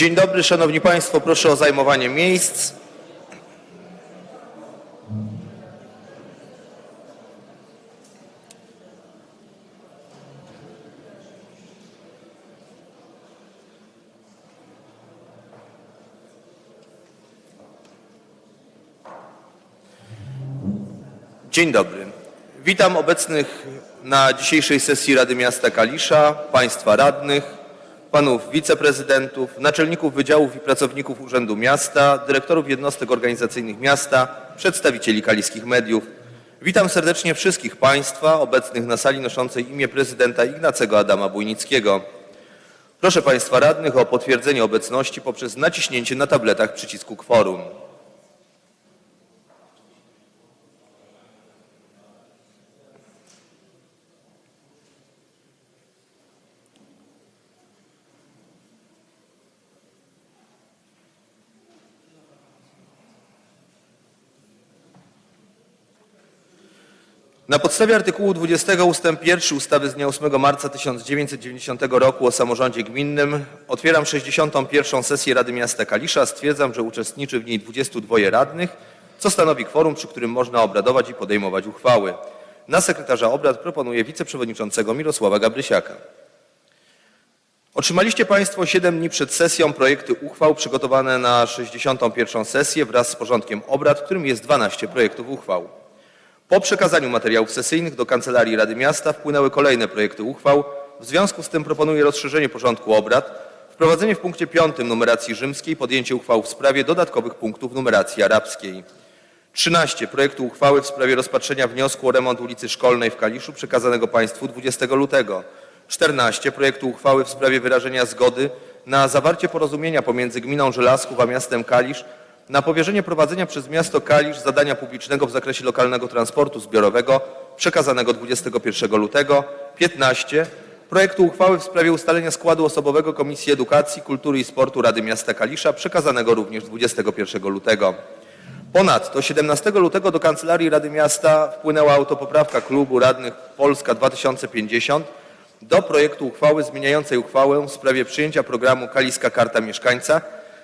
Dzień dobry, Szanowni Państwo. Proszę o zajmowanie miejsc. Dzień dobry. Witam obecnych na dzisiejszej sesji Rady Miasta Kalisza, Państwa radnych, Panów wiceprezydentów, naczelników wydziałów i pracowników Urzędu Miasta, dyrektorów jednostek organizacyjnych miasta, przedstawicieli kaliskich mediów. Witam serdecznie wszystkich Państwa obecnych na sali noszącej imię prezydenta Ignacego Adama Bujnickiego. Proszę Państwa radnych o potwierdzenie obecności poprzez naciśnięcie na tabletach przycisku kworum. Na podstawie artykułu 20 ust. 1 ustawy z dnia 8 marca 1990 roku o samorządzie gminnym otwieram 61. sesję Rady Miasta Kalisza. Stwierdzam, że uczestniczy w niej 22 radnych, co stanowi kworum, przy którym można obradować i podejmować uchwały. Na sekretarza obrad proponuję wiceprzewodniczącego Mirosława Gabrysiaka. Otrzymaliście Państwo 7 dni przed sesją projekty uchwał przygotowane na 61. sesję wraz z porządkiem obrad, w którym jest 12 projektów uchwał. Po przekazaniu materiałów sesyjnych do Kancelarii Rady Miasta wpłynęły kolejne projekty uchwał. W związku z tym proponuję rozszerzenie porządku obrad, wprowadzenie w punkcie 5 numeracji rzymskiej, podjęcie uchwał w sprawie dodatkowych punktów numeracji arabskiej. 13. Projektu uchwały w sprawie rozpatrzenia wniosku o remont ulicy Szkolnej w Kaliszu przekazanego Państwu 20 lutego. 14. Projektu uchwały w sprawie wyrażenia zgody na zawarcie porozumienia pomiędzy Gminą Żelazków a miastem Kalisz na powierzenie prowadzenia przez miasto Kalisz zadania publicznego w zakresie lokalnego transportu zbiorowego przekazanego 21 lutego. 15. Projektu uchwały w sprawie ustalenia składu osobowego Komisji Edukacji, Kultury i Sportu Rady Miasta Kalisza przekazanego również 21 lutego. Ponadto 17 lutego do Kancelarii Rady Miasta wpłynęła autopoprawka klubu radnych Polska 2050 do projektu uchwały zmieniającej uchwałę w sprawie przyjęcia programu Kaliska Karta Mieszkańca.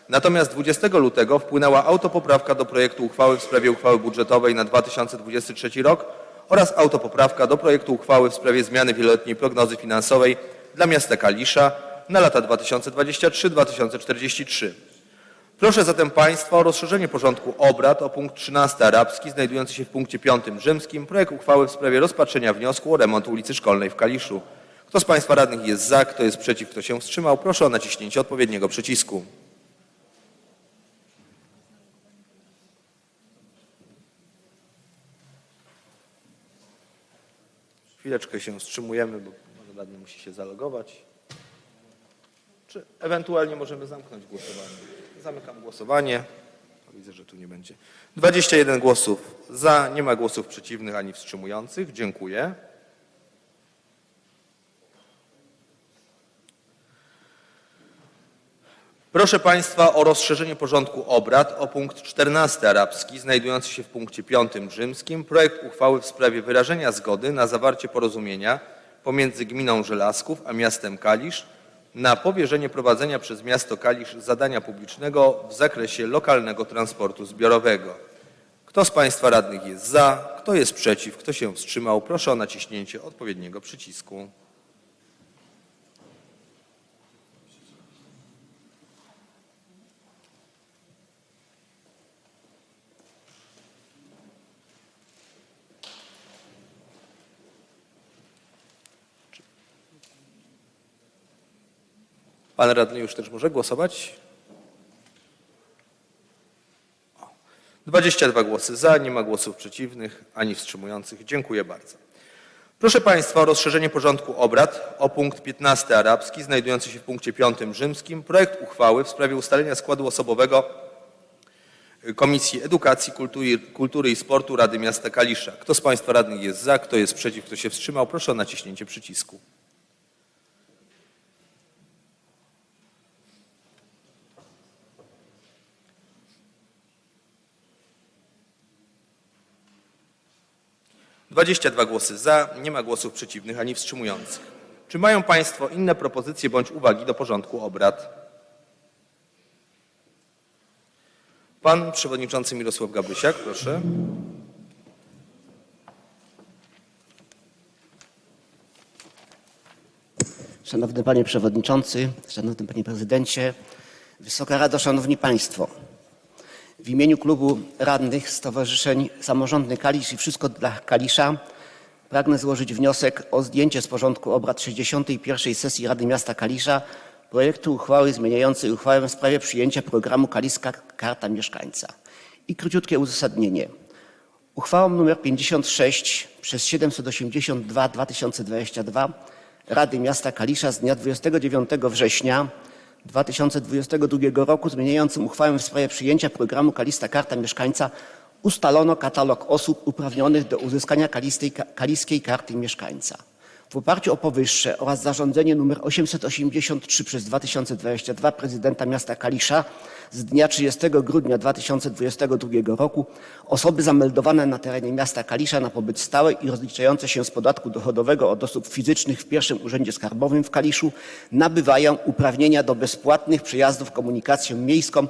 Natomiast 20 lutego wpłynęła autopoprawka do projektu uchwały w sprawie uchwały budżetowej na 2023 rok oraz autopoprawka do projektu uchwały w sprawie zmiany wieloletniej prognozy finansowej dla miasta Kalisza na lata 2023-2043. Proszę zatem Państwa o rozszerzenie porządku obrad o punkt 13 arabski znajdujący się w punkcie 5 rzymskim projekt uchwały w sprawie rozpatrzenia wniosku o remont ulicy Szkolnej w Kaliszu. Kto z Państwa radnych jest za, kto jest przeciw, kto się wstrzymał, proszę o naciśnięcie odpowiedniego przycisku. Chwileczkę się wstrzymujemy, bo pan radny musi się zalogować. Czy ewentualnie możemy zamknąć głosowanie? Zamykam głosowanie. Widzę, że tu nie będzie. 21 głosów za, nie ma głosów przeciwnych ani wstrzymujących. Dziękuję. Proszę Państwa o rozszerzenie porządku obrad o punkt 14 arabski znajdujący się w punkcie 5 rzymskim projekt uchwały w sprawie wyrażenia zgody na zawarcie porozumienia pomiędzy gminą Żelazków a miastem Kalisz na powierzenie prowadzenia przez miasto Kalisz zadania publicznego w zakresie lokalnego transportu zbiorowego. Kto z Państwa radnych jest za, kto jest przeciw, kto się wstrzymał, proszę o naciśnięcie odpowiedniego przycisku. Pan radny już też może głosować? O, 22 głosy za, nie ma głosów przeciwnych ani wstrzymujących. Dziękuję bardzo. Proszę Państwa o rozszerzenie porządku obrad o punkt 15 arabski znajdujący się w punkcie 5 rzymskim projekt uchwały w sprawie ustalenia składu osobowego Komisji Edukacji, Kultury, Kultury i Sportu Rady Miasta Kalisza. Kto z Państwa radnych jest za, kto jest przeciw, kto się wstrzymał, proszę o naciśnięcie przycisku. Dwadzieścia dwa głosy za, nie ma głosów przeciwnych ani wstrzymujących. Czy mają Państwo inne propozycje bądź uwagi do porządku obrad? Pan przewodniczący Mirosław Gabrysiak, proszę. Szanowny Panie Przewodniczący, Szanowny Panie Prezydencie, Wysoka Rado, Szanowni Państwo. W imieniu Klubu Radnych Stowarzyszeń Samorządny Kalisz i Wszystko dla Kalisza pragnę złożyć wniosek o zdjęcie z porządku obrad 61. sesji Rady Miasta Kalisza projektu uchwały zmieniającej uchwałę w sprawie przyjęcia programu Kaliska Karta Mieszkańca. I króciutkie uzasadnienie. Uchwałą nr 56 przez 782 2022 Rady Miasta Kalisza z dnia 29 września 2022 roku zmieniającym uchwałę w sprawie przyjęcia programu Kalista Karta Mieszkańca ustalono katalog osób uprawnionych do uzyskania kaliskiej karty mieszkańca. W oparciu o powyższe oraz zarządzenie nr 883 przez 2022 prezydenta miasta Kalisza z dnia 30 grudnia 2022 roku osoby zameldowane na terenie miasta Kalisza na pobyt stały i rozliczające się z podatku dochodowego od osób fizycznych w pierwszym urzędzie skarbowym w Kaliszu nabywają uprawnienia do bezpłatnych przejazdów komunikacją miejską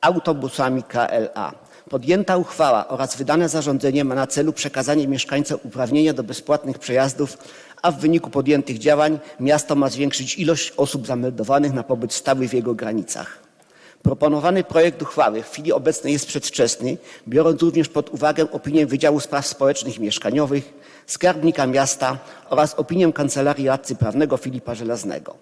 autobusami KLA. Podjęta uchwała oraz wydane zarządzenie ma na celu przekazanie mieszkańcom uprawnienia do bezpłatnych przejazdów, a w wyniku podjętych działań miasto ma zwiększyć ilość osób zameldowanych na pobyt stały w jego granicach. Proponowany projekt uchwały w chwili obecnej jest przedwczesny, biorąc również pod uwagę opinię Wydziału Spraw Społecznych i Mieszkaniowych, Skarbnika Miasta oraz opinię Kancelarii Radcy Prawnego Filipa Żelaznego.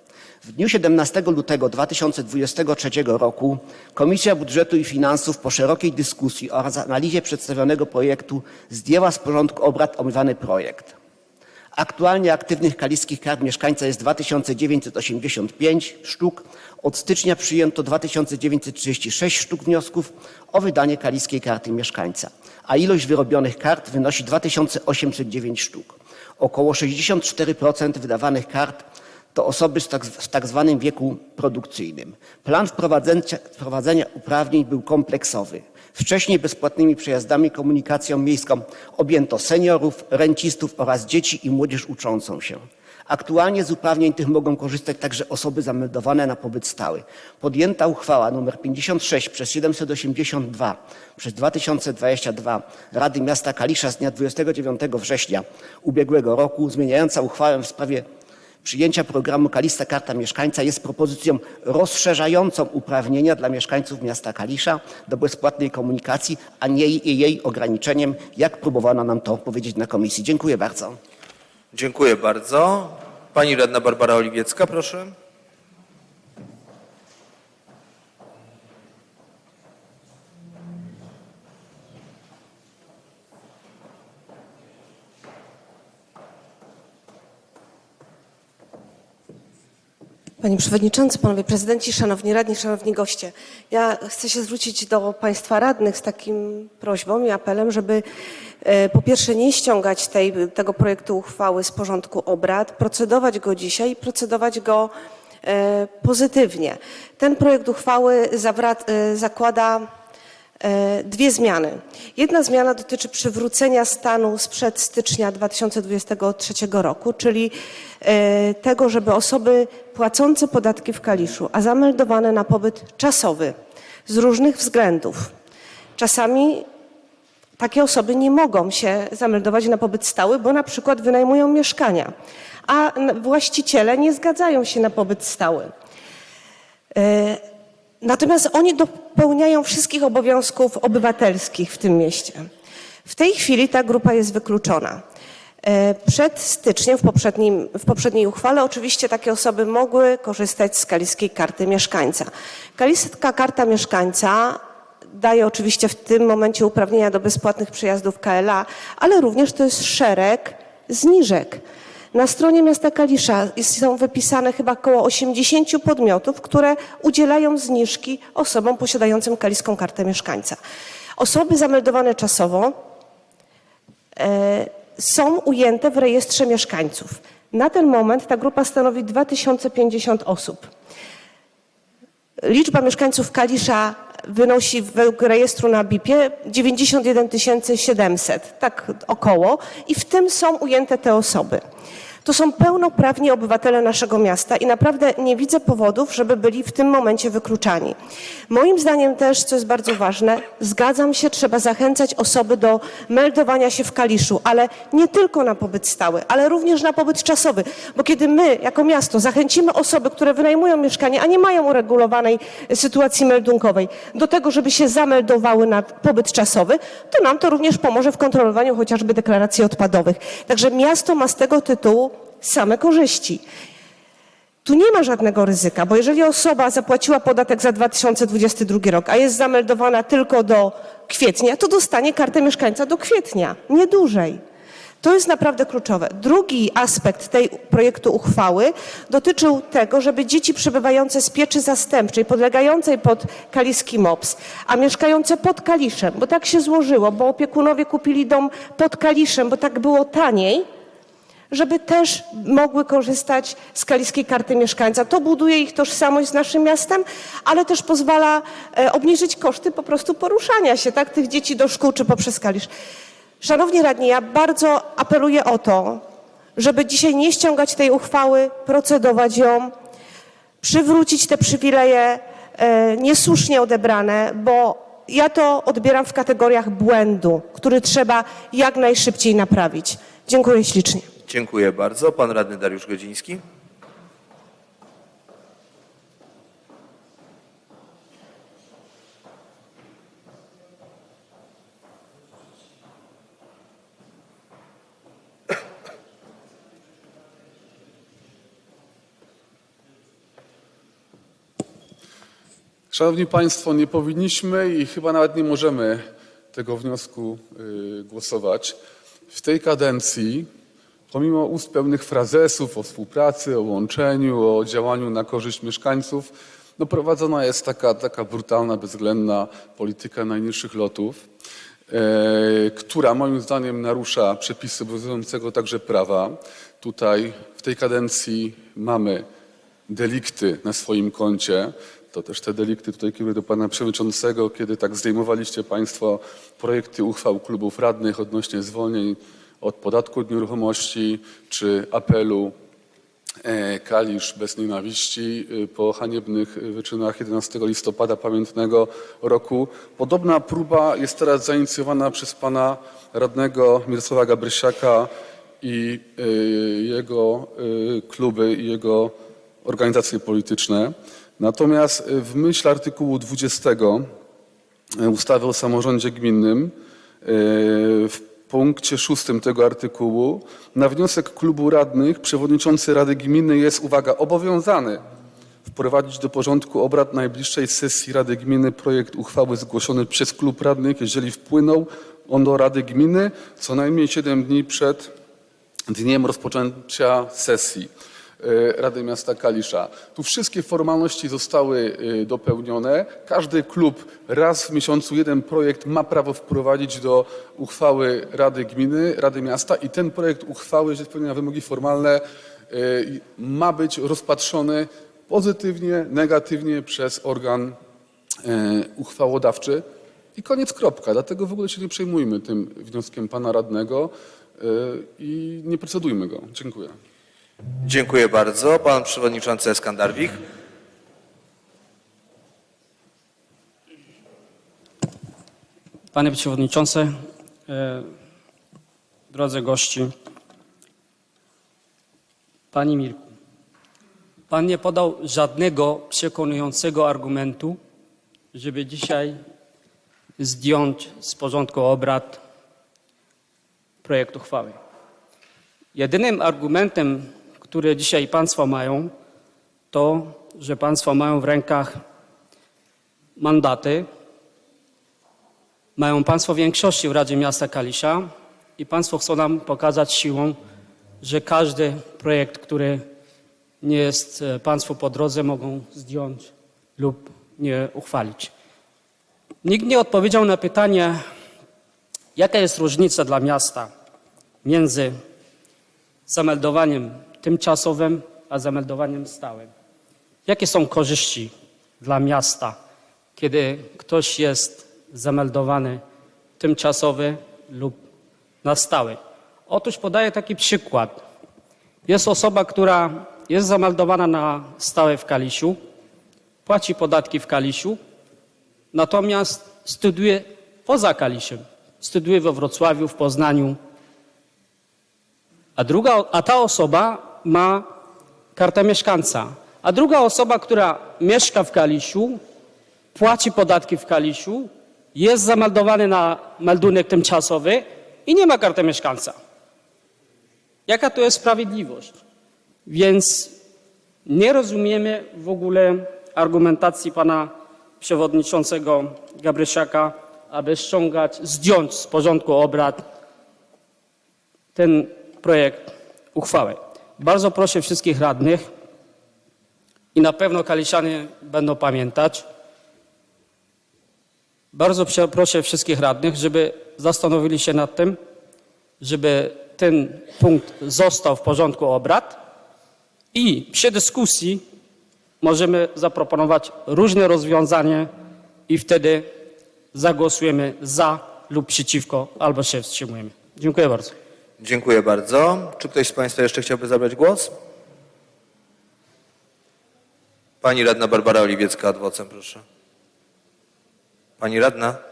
W dniu 17 lutego 2023 roku Komisja Budżetu i Finansów po szerokiej dyskusji oraz analizie przedstawionego projektu zdjęła z porządku obrad omawiany projekt. Aktualnie aktywnych kaliskich kart mieszkańca jest 2985 sztuk. Od stycznia przyjęto 2936 sztuk wniosków o wydanie kaliskiej karty mieszkańca, a ilość wyrobionych kart wynosi 2809 sztuk. Około 64% wydawanych kart to osoby z tak, w tak zwanym wieku produkcyjnym. Plan wprowadzenia, wprowadzenia uprawnień był kompleksowy. Wcześniej bezpłatnymi przejazdami komunikacją miejską objęto seniorów, rencistów oraz dzieci i młodzież uczącą się. Aktualnie z uprawnień tych mogą korzystać także osoby zameldowane na pobyt stały. Podjęta uchwała nr 56 przez 782 przez 2022 Rady Miasta Kalisza z dnia 29 września ubiegłego roku zmieniająca uchwałę w sprawie Przyjęcia programu Kalista Karta Mieszkańca jest propozycją rozszerzającą uprawnienia dla mieszkańców miasta Kalisza do bezpłatnej komunikacji, a nie jej ograniczeniem, jak próbowano nam to powiedzieć na komisji. Dziękuję bardzo. Dziękuję bardzo. Pani radna Barbara Oliwiecka, proszę. Panie Przewodniczący, Panowie Prezydenci, Szanowni Radni, Szanowni Goście. Ja chcę się zwrócić do Państwa Radnych z takim prośbą i apelem, żeby e, po pierwsze nie ściągać tej, tego projektu uchwały z porządku obrad, procedować go dzisiaj procedować go e, pozytywnie. Ten projekt uchwały zawra- e, zakłada dwie zmiany. Jedna zmiana dotyczy przywrócenia stanu sprzed stycznia 2023 roku, czyli e, tego, żeby osoby płacące podatki w Kaliszu, a zameldowane na pobyt czasowy z różnych względów, czasami takie osoby nie mogą się zameldować na pobyt stały, bo na przykład wynajmują mieszkania, a właściciele nie zgadzają się na pobyt stały. Natomiast oni dopełniają wszystkich obowiązków obywatelskich w tym mieście. W tej chwili ta grupa jest wykluczona. E, Przed styczniem, w, poprzednim, w poprzedniej uchwale, oczywiście takie osoby mogły korzystać z kaliskiej karty mieszkańca. Kaliska karta mieszkańca daje oczywiście w tym momencie uprawnienia do bezpłatnych przejazdów KLA, ale również to jest szereg zniżek Na stronie miasta Kalisza są wypisane chyba około 80 podmiotów, które udzielają zniżki osobom posiadającym kaliską kartę mieszkańca. Osoby zameldowane czasowo e, są ujęte w rejestrze mieszkańców. Na ten moment ta grupa stanowi 2050 osób. Liczba mieszkańców Kalisza wynosi według rejestru na BIP-ie 91 700, tak około, i w tym są ujęte te osoby. To są pełnoprawni obywatele naszego miasta i naprawdę nie widzę powodów, żeby byli w tym momencie wykluczani. Moim zdaniem też, co jest bardzo ważne, zgadzam się, trzeba zachęcać osoby do meldowania się w Kaliszu, ale nie tylko na pobyt stały, ale również na pobyt czasowy, bo kiedy my jako miasto zachęcimy osoby, które wynajmują mieszkanie, a nie mają uregulowanej sytuacji meldunkowej, do tego, żeby się zameldowały na pobyt czasowy, to nam to również pomoże w kontrolowaniu chociażby deklaracji odpadowych. Także miasto ma z tego tytułu same korzyści. Tu nie ma żadnego ryzyka, bo jeżeli osoba zapłaciła podatek za 2022 rok, a jest zameldowana tylko do kwietnia, to dostanie kartę mieszkańca do kwietnia, nie dłużej. To jest naprawdę kluczowe. Drugi aspekt tej projektu uchwały dotyczył tego, żeby dzieci przebywające z pieczy zastępczej, podlegającej pod kaliski MOPS, a mieszkające pod Kaliszem, bo tak się złożyło, bo opiekunowie kupili dom pod Kaliszem, bo tak było taniej, żeby też mogły korzystać z kaliskiej karty mieszkańca. To buduje ich tożsamość z naszym miastem, ale też pozwala e, obniżyć koszty po prostu poruszania się tak, tych dzieci do szkół czy poprzez Kalisz. Szanowni radni, ja bardzo apeluję o to, żeby dzisiaj nie ściągać tej uchwały, procedować ją, przywrócić te przywileje e, niesłusznie odebrane, bo ja to odbieram w kategoriach błędu, który trzeba jak najszybciej naprawić. Dziękuję ślicznie. Dziękuję bardzo. Pan radny Dariusz Godziński. Szanowni Państwo, nie powinniśmy i chyba nawet nie możemy tego wniosku y, głosować. W tej kadencji, pomimo ust pełnych frazesów o współpracy, o łączeniu, o działaniu na korzyść mieszkańców, no prowadzona jest taka, taka brutalna, bezwzględna polityka najniższych lotów, e, która moim zdaniem narusza przepisy obowiązującego także prawa. Tutaj w tej kadencji mamy delikty na swoim koncie. To też te delikty tutaj kieruję do pana przewodniczącego, kiedy tak zdejmowaliście państwo projekty uchwał klubów radnych odnośnie zwolnień od podatku od nieruchomości czy apelu e, Kalisz bez nienawiści y, po haniebnych wyczynach 11 listopada pamiętnego roku. Podobna próba jest teraz zainicjowana przez pana radnego Mirosława Gabrysiaka i y, jego kluby i jego organizacje polityczne. Natomiast w myśl artykułu 20 y, ustawy o samorządzie gminnym w punkcie szóstym tego artykułu na wniosek klubu radnych przewodniczący Rady Gminy jest, uwaga, obowiązany wprowadzić do porządku obrad najbliższej sesji Rady Gminy projekt uchwały zgłoszony przez klub radnych, jeżeli wpłynął on do Rady Gminy co najmniej 7 dni przed dniem rozpoczęcia sesji Rady Miasta Kalisza. Tu wszystkie formalności zostały e, dopełnione. Każdy klub raz w miesiącu jeden projekt ma prawo wprowadzić do uchwały Rady Gminy, Rady Miasta i ten projekt uchwały, jeżeli spełnia wymogi formalne, e, ma być rozpatrzony pozytywnie, negatywnie przez organ uchwałodawczy i koniec kropka. Dlatego w ogóle się nie przejmujmy tym wnioskiem pana radnego i nie procedujmy go. Dziękuję. Dziękuję bardzo. Pan przewodniczący Eskandarwich. Panie Przewodniczący, e, drodzy gości, Panie Mirku, Pan nie podał żadnego przekonującego argumentu, żeby dzisiaj zdjąć z porządku obrad projekt uchwały. Jedynym argumentem, który dzisiaj Państwo mają, to, że Państwo mają w rękach mandaty, mają Państwo większości w Radzie Miasta Kalisza i Państwo chcą nam pokazać siłą, że każdy projekt, który nie jest e, Państwu po drodze, mogą zdjąć lub nie uchwalić. Nikt nie odpowiedział na pytanie, jaka jest różnica dla miasta między zameldowaniem tymczasowym a zameldowaniem stałym. Jakie są korzyści dla miasta, kiedy ktoś jest zameldowany tymczasowy lub na stałe? Otóż podaję taki przykład. Jest osoba, która jest zameldowana na stałe w Kalisiu, płaci podatki w Kalisiu, natomiast studiuje poza Kalisiem. Studiuje we Wrocławiu, w Poznaniu, a, druga, a ta osoba ma kartę mieszkańca. A druga osoba, która mieszka w Kalisiu, płaci podatki w Kalisiu, jest zameldowany na meldunek tymczasowy i nie ma karty mieszkańca. Jaka to jest sprawiedliwość? Więc nie rozumiemy w ogóle argumentacji pana przewodniczącego Gabrysiaka, aby ściągać, zdjąć z porządku obrad ten projekt uchwały. Bardzo proszę wszystkich radnych i na pewno kaliszanie będą pamiętać. Bardzo proszę wszystkich radnych, żeby zastanowili się nad tym, żeby ten punkt został w porządku obrad i przy dyskusji możemy zaproponować różne rozwiązania i wtedy zagłosujemy za lub przeciwko albo się wstrzymujemy. Dziękuję bardzo. Dziękuję bardzo. Czy ktoś z Państwa jeszcze chciałby zabrać głos? Pani radna Barbara Oliwiecka, adwocem, proszę. Pani radna?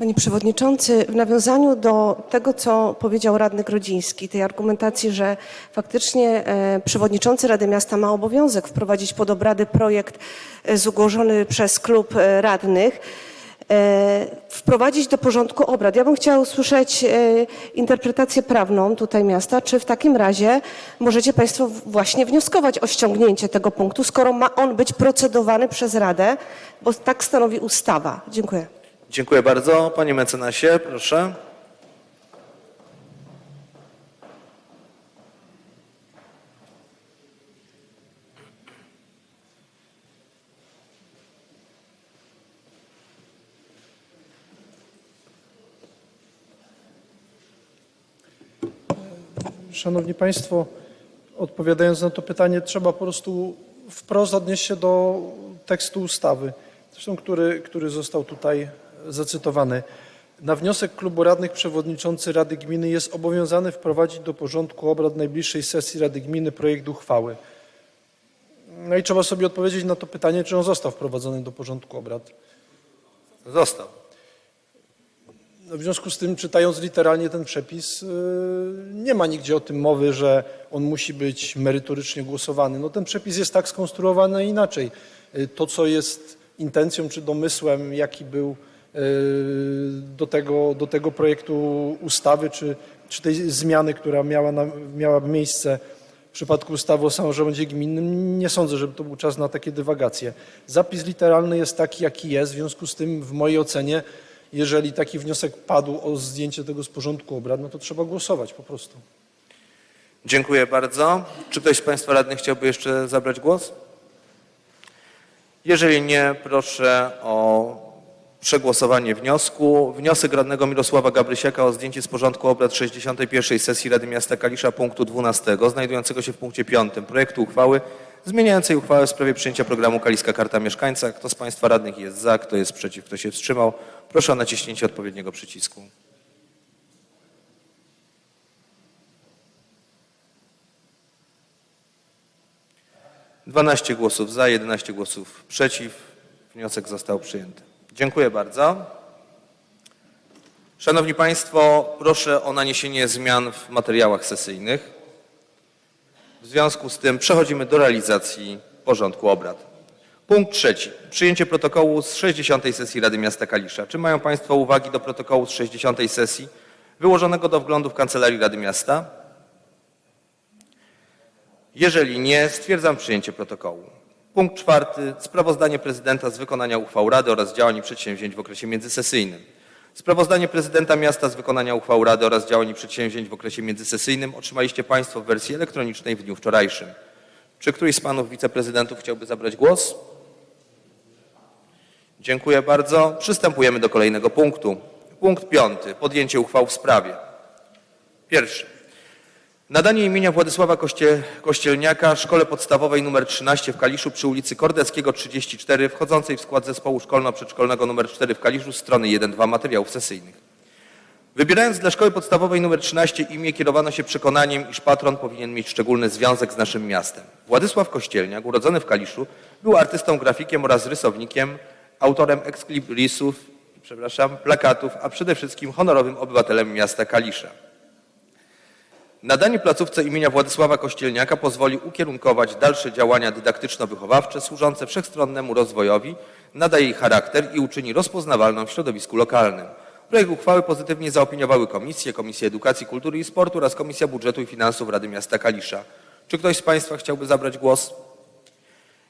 Panie Przewodniczący, w nawiązaniu do tego, co powiedział radny Grodziński, tej argumentacji, że faktycznie e, przewodniczący Rady Miasta ma obowiązek wprowadzić pod obrady projekt e, zgłoszony przez klub e, radnych, wprowadzić do porządku obrad. Ja bym chciała usłyszeć interpretację prawną tutaj miasta, czy w takim razie możecie Państwo właśnie wnioskować o ściągnięcie tego punktu, skoro ma on być procedowany przez Radę, bo tak stanowi ustawa. Dziękuję. Dziękuję bardzo. Panie mecenasie, proszę. Szanowni Państwo, odpowiadając na to pytanie, trzeba po prostu wprost odnieść się do tekstu ustawy, zresztą który, który został tutaj zacytowany. Na wniosek klubu radnych przewodniczący Rady Gminy jest obowiązany wprowadzić do porządku obrad najbliższej sesji Rady Gminy projekt uchwały. No i trzeba sobie odpowiedzieć na to pytanie, czy on został wprowadzony do porządku obrad. Został. No, W związku z tym, czytając literalnie ten przepis, yy, nie ma nigdzie o tym mowy, że on musi być merytorycznie głosowany. No, ten przepis jest tak skonstruowany, inaczej. Yy, To, co jest intencją czy domysłem, jaki był do tego, do tego projektu ustawy, czy, czy tej zmiany, która miała, na, miała miejsce w przypadku ustawy o samorządzie gminnym, nie sądzę, żeby to był czas na takie dywagacje. Zapis literalny jest taki, jaki jest, w związku z tym w mojej ocenie jeżeli taki wniosek padł o zdjęcie tego z porządku obrad, no to trzeba głosować po prostu. Dziękuję bardzo. Czy ktoś z Państwa radnych chciałby jeszcze zabrać głos? Jeżeli nie, proszę o przegłosowanie wniosku. Wniosek radnego Mirosława Gabrysiaka o zdjęcie z porządku obrad 61. sesji Rady Miasta Kalisza punktu 12, znajdującego się w punkcie 5 projektu uchwały zmieniającej uchwałę w sprawie przyjęcia programu Kaliska Karta Mieszkańca. Kto z Państwa radnych jest za, kto jest przeciw, kto się wstrzymał? Proszę o naciśnięcie odpowiedniego przycisku. Dwanaście głosów za, 11 głosów przeciw. Wniosek został przyjęty. Dziękuję bardzo. Szanowni Państwo, proszę o naniesienie zmian w materiałach sesyjnych. W związku z tym przechodzimy do realizacji porządku obrad. Punkt trzeci. Przyjęcie protokołu z 60. sesji Rady Miasta Kalisza. Czy mają Państwo uwagi do protokołu z 60. sesji wyłożonego do wglądu w Kancelarii Rady Miasta? Jeżeli nie, stwierdzam przyjęcie protokołu. Punkt czwarty. Sprawozdanie prezydenta z wykonania uchwał Rady oraz działań i przedsięwzięć w okresie międzysesyjnym. Sprawozdanie prezydenta miasta z wykonania uchwał Rady oraz działań i przedsięwzięć w okresie międzysesyjnym otrzymaliście Państwo w wersji elektronicznej w dniu wczorajszym. Czy któryś z panów wiceprezydentów chciałby zabrać głos? Dziękuję bardzo. Przystępujemy do kolejnego punktu. Punkt piąty. Podjęcie uchwał w sprawie. Pierwszy. Nadanie imienia Władysława Koście, Kościelniaka Szkole Podstawowej nr 13 w Kaliszu przy ulicy Kordeckiego 34 wchodzącej w skład zespołu szkolno-przedszkolnego nr 4 w Kaliszu strony 1-2 materiałów sesyjnych. Wybierając dla Szkoły Podstawowej nr 13 imię kierowano się przekonaniem, iż patron powinien mieć szczególny związek z naszym miastem. Władysław Kościelniak, urodzony w Kaliszu, był artystą, grafikiem oraz rysownikiem, autorem eksklibrisów, przepraszam, plakatów, a przede wszystkim honorowym obywatelem miasta Kalisza. Nadanie placówce imienia Władysława Kościelniaka pozwoli ukierunkować dalsze działania dydaktyczno-wychowawcze służące wszechstronnemu rozwojowi, nada jej charakter i uczyni rozpoznawalną w środowisku lokalnym. Projekt uchwały pozytywnie zaopiniowały komisje, Komisja Edukacji, Kultury i Sportu oraz Komisja Budżetu i Finansów Rady Miasta Kalisza. Czy ktoś z Państwa chciałby zabrać głos?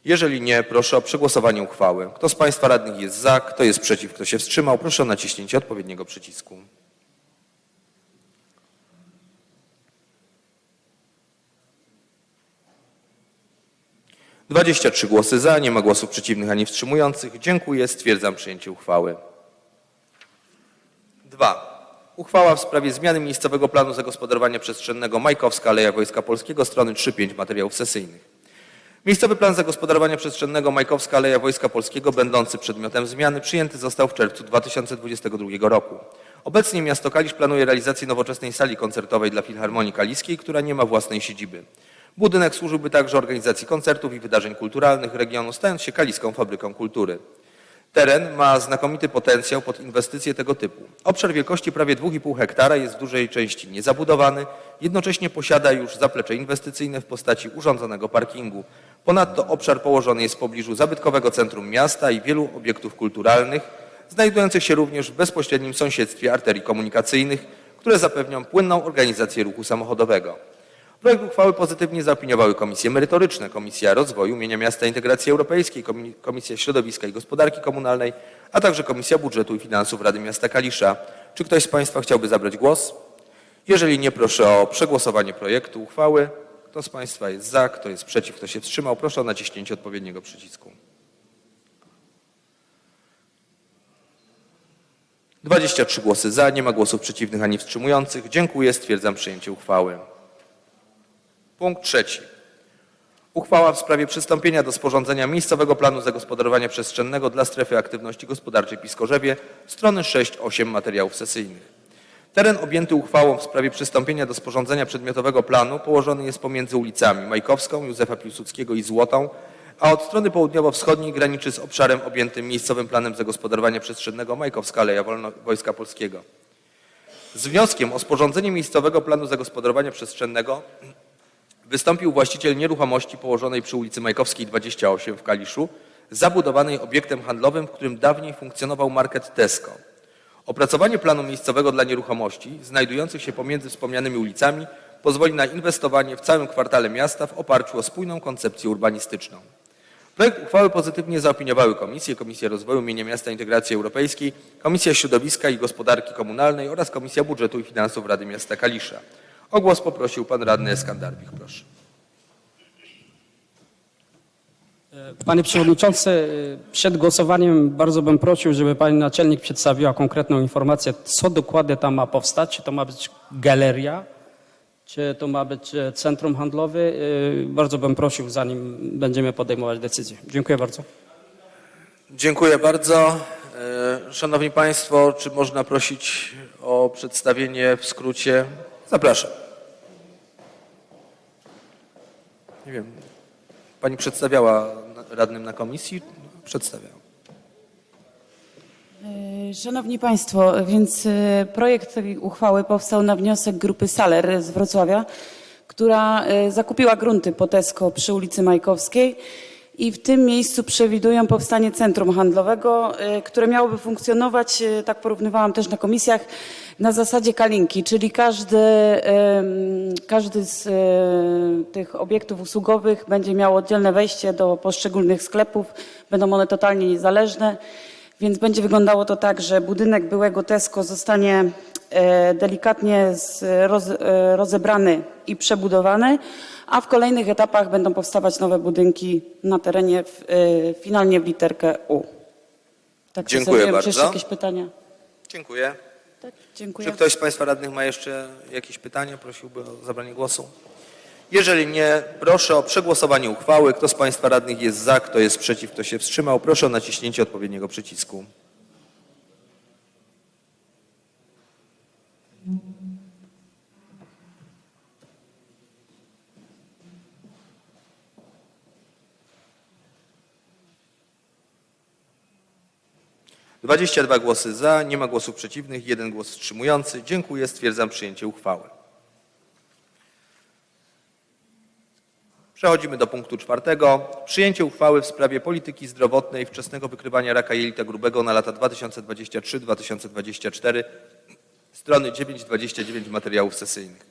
Jeżeli nie, proszę o przegłosowanie uchwały. Kto z Państwa radnych jest za, kto jest przeciw, kto się wstrzymał, proszę o naciśnięcie odpowiedniego przycisku. Dwadzieścia trzy głosy za, nie ma głosów przeciwnych ani wstrzymujących. Dziękuję, stwierdzam przyjęcie uchwały. 2. Uchwała w sprawie zmiany miejscowego planu zagospodarowania przestrzennego Majkowska Aleja Wojska Polskiego, strony 3-5 materiałów sesyjnych. Miejscowy plan zagospodarowania przestrzennego Majkowska Aleja Wojska Polskiego, będący przedmiotem zmiany, przyjęty został w czerwcu 2022 roku. Obecnie miasto Kalisz planuje realizację nowoczesnej sali koncertowej dla Filharmonii Kaliskiej, która nie ma własnej siedziby. Budynek służyłby także organizacji koncertów i wydarzeń kulturalnych regionu, stając się kaliską fabryką kultury. Teren ma znakomity potencjał pod inwestycje tego typu. Obszar wielkości prawie 2,5 hektara jest w dużej części niezabudowany, jednocześnie posiada już zaplecze inwestycyjne w postaci urządzonego parkingu. Ponadto obszar położony jest w pobliżu zabytkowego centrum miasta i wielu obiektów kulturalnych, znajdujących się również w bezpośrednim sąsiedztwie arterii komunikacyjnych, które zapewnią płynną organizację ruchu samochodowego. Projekt uchwały pozytywnie zaopiniowały komisje merytoryczne, Komisja Rozwoju, Mienia Miasta Integracji Europejskiej, Komi- Komisja Środowiska i Gospodarki Komunalnej, a także Komisja Budżetu i Finansów Rady Miasta Kalisza. Czy ktoś z Państwa chciałby zabrać głos? Jeżeli nie, proszę o przegłosowanie projektu uchwały. Kto z Państwa jest za, kto jest przeciw, kto się wstrzymał, proszę o naciśnięcie odpowiedniego przycisku. 23 głosy za, nie ma głosów przeciwnych ani wstrzymujących. Dziękuję, stwierdzam przyjęcie uchwały. Punkt trzeci. Uchwała w sprawie przystąpienia do sporządzenia miejscowego planu zagospodarowania przestrzennego dla strefy aktywności gospodarczej Piskorzewie, strony 6-8 materiałów sesyjnych. Teren objęty uchwałą w sprawie przystąpienia do sporządzenia przedmiotowego planu położony jest pomiędzy ulicami Majkowską, Józefa Piłsudskiego i Złotą, a od strony południowo-wschodniej graniczy z obszarem objętym miejscowym planem zagospodarowania przestrzennego Majkowska Aleja Wolno Wojska Polskiego. Z wnioskiem o sporządzenie miejscowego planu zagospodarowania przestrzennego wystąpił właściciel nieruchomości położonej przy ulicy Majkowskiej 28 w Kaliszu, zabudowanej obiektem handlowym, w którym dawniej funkcjonował market Tesco. Opracowanie planu miejscowego dla nieruchomości znajdujących się pomiędzy wspomnianymi ulicami pozwoli na inwestowanie w całym kwartale miasta w oparciu o spójną koncepcję urbanistyczną. Projekt uchwały pozytywnie zaopiniowały komisje, Komisja Rozwoju Mienia Miasta Integracji Europejskiej, Komisja Środowiska i Gospodarki Komunalnej oraz Komisja Budżetu i Finansów Rady Miasta Kalisza. O głos poprosił pan radny Eskandarbich, proszę. Panie Przewodniczący, przed głosowaniem bardzo bym prosił, żeby Pani Naczelnik przedstawiła konkretną informację, co dokładnie tam ma powstać. Czy to ma być galeria, czy to ma być e, centrum handlowe. E, Bardzo bym prosił, zanim będziemy podejmować decyzję. Dziękuję bardzo. Dziękuję bardzo. E, Szanowni Państwo, czy można prosić o przedstawienie w skrócie? Zapraszam. Nie wiem. Pani przedstawiała radnym na komisji? Przedstawiała. E, Szanowni Państwo, więc e, projekt tej uchwały powstał na wniosek grupy Saler z Wrocławia, która e, zakupiła grunty po Tesco przy ulicy Majkowskiej i w tym miejscu przewidują powstanie centrum handlowego, y, które miałoby funkcjonować, y, tak porównywałam też na komisjach, na zasadzie kalinki, czyli każdy, ym, każdy z y, tych obiektów usługowych będzie miał oddzielne wejście do poszczególnych sklepów, będą one totalnie niezależne. Więc będzie wyglądało to tak, że budynek byłego Tesco zostanie delikatnie rozebrany i przebudowany, a w kolejnych etapach będą powstawać nowe budynki na terenie w, e, finalnie w literkę U. Tak Dziękuję sensownie. Czy jeszcze bardzo. jakieś pytania? Dziękuję. Tak, dziękuję. Czy ktoś z Państwa radnych ma jeszcze jakieś pytania? Prosiłby o zabranie głosu. Jeżeli nie, proszę o przegłosowanie uchwały. Kto z Państwa radnych jest za, kto jest przeciw, kto się wstrzymał, proszę o naciśnięcie odpowiedniego przycisku. Dwadzieścia dwa głosy za, nie ma głosów przeciwnych, jeden głos wstrzymujący. Dziękuję, stwierdzam przyjęcie uchwały. Przechodzimy do punktu czwartego. Przyjęcie uchwały w sprawie polityki zdrowotnej wczesnego wykrywania raka jelita grubego na lata 2023-2024. Strony 9-29 materiałów sesyjnych.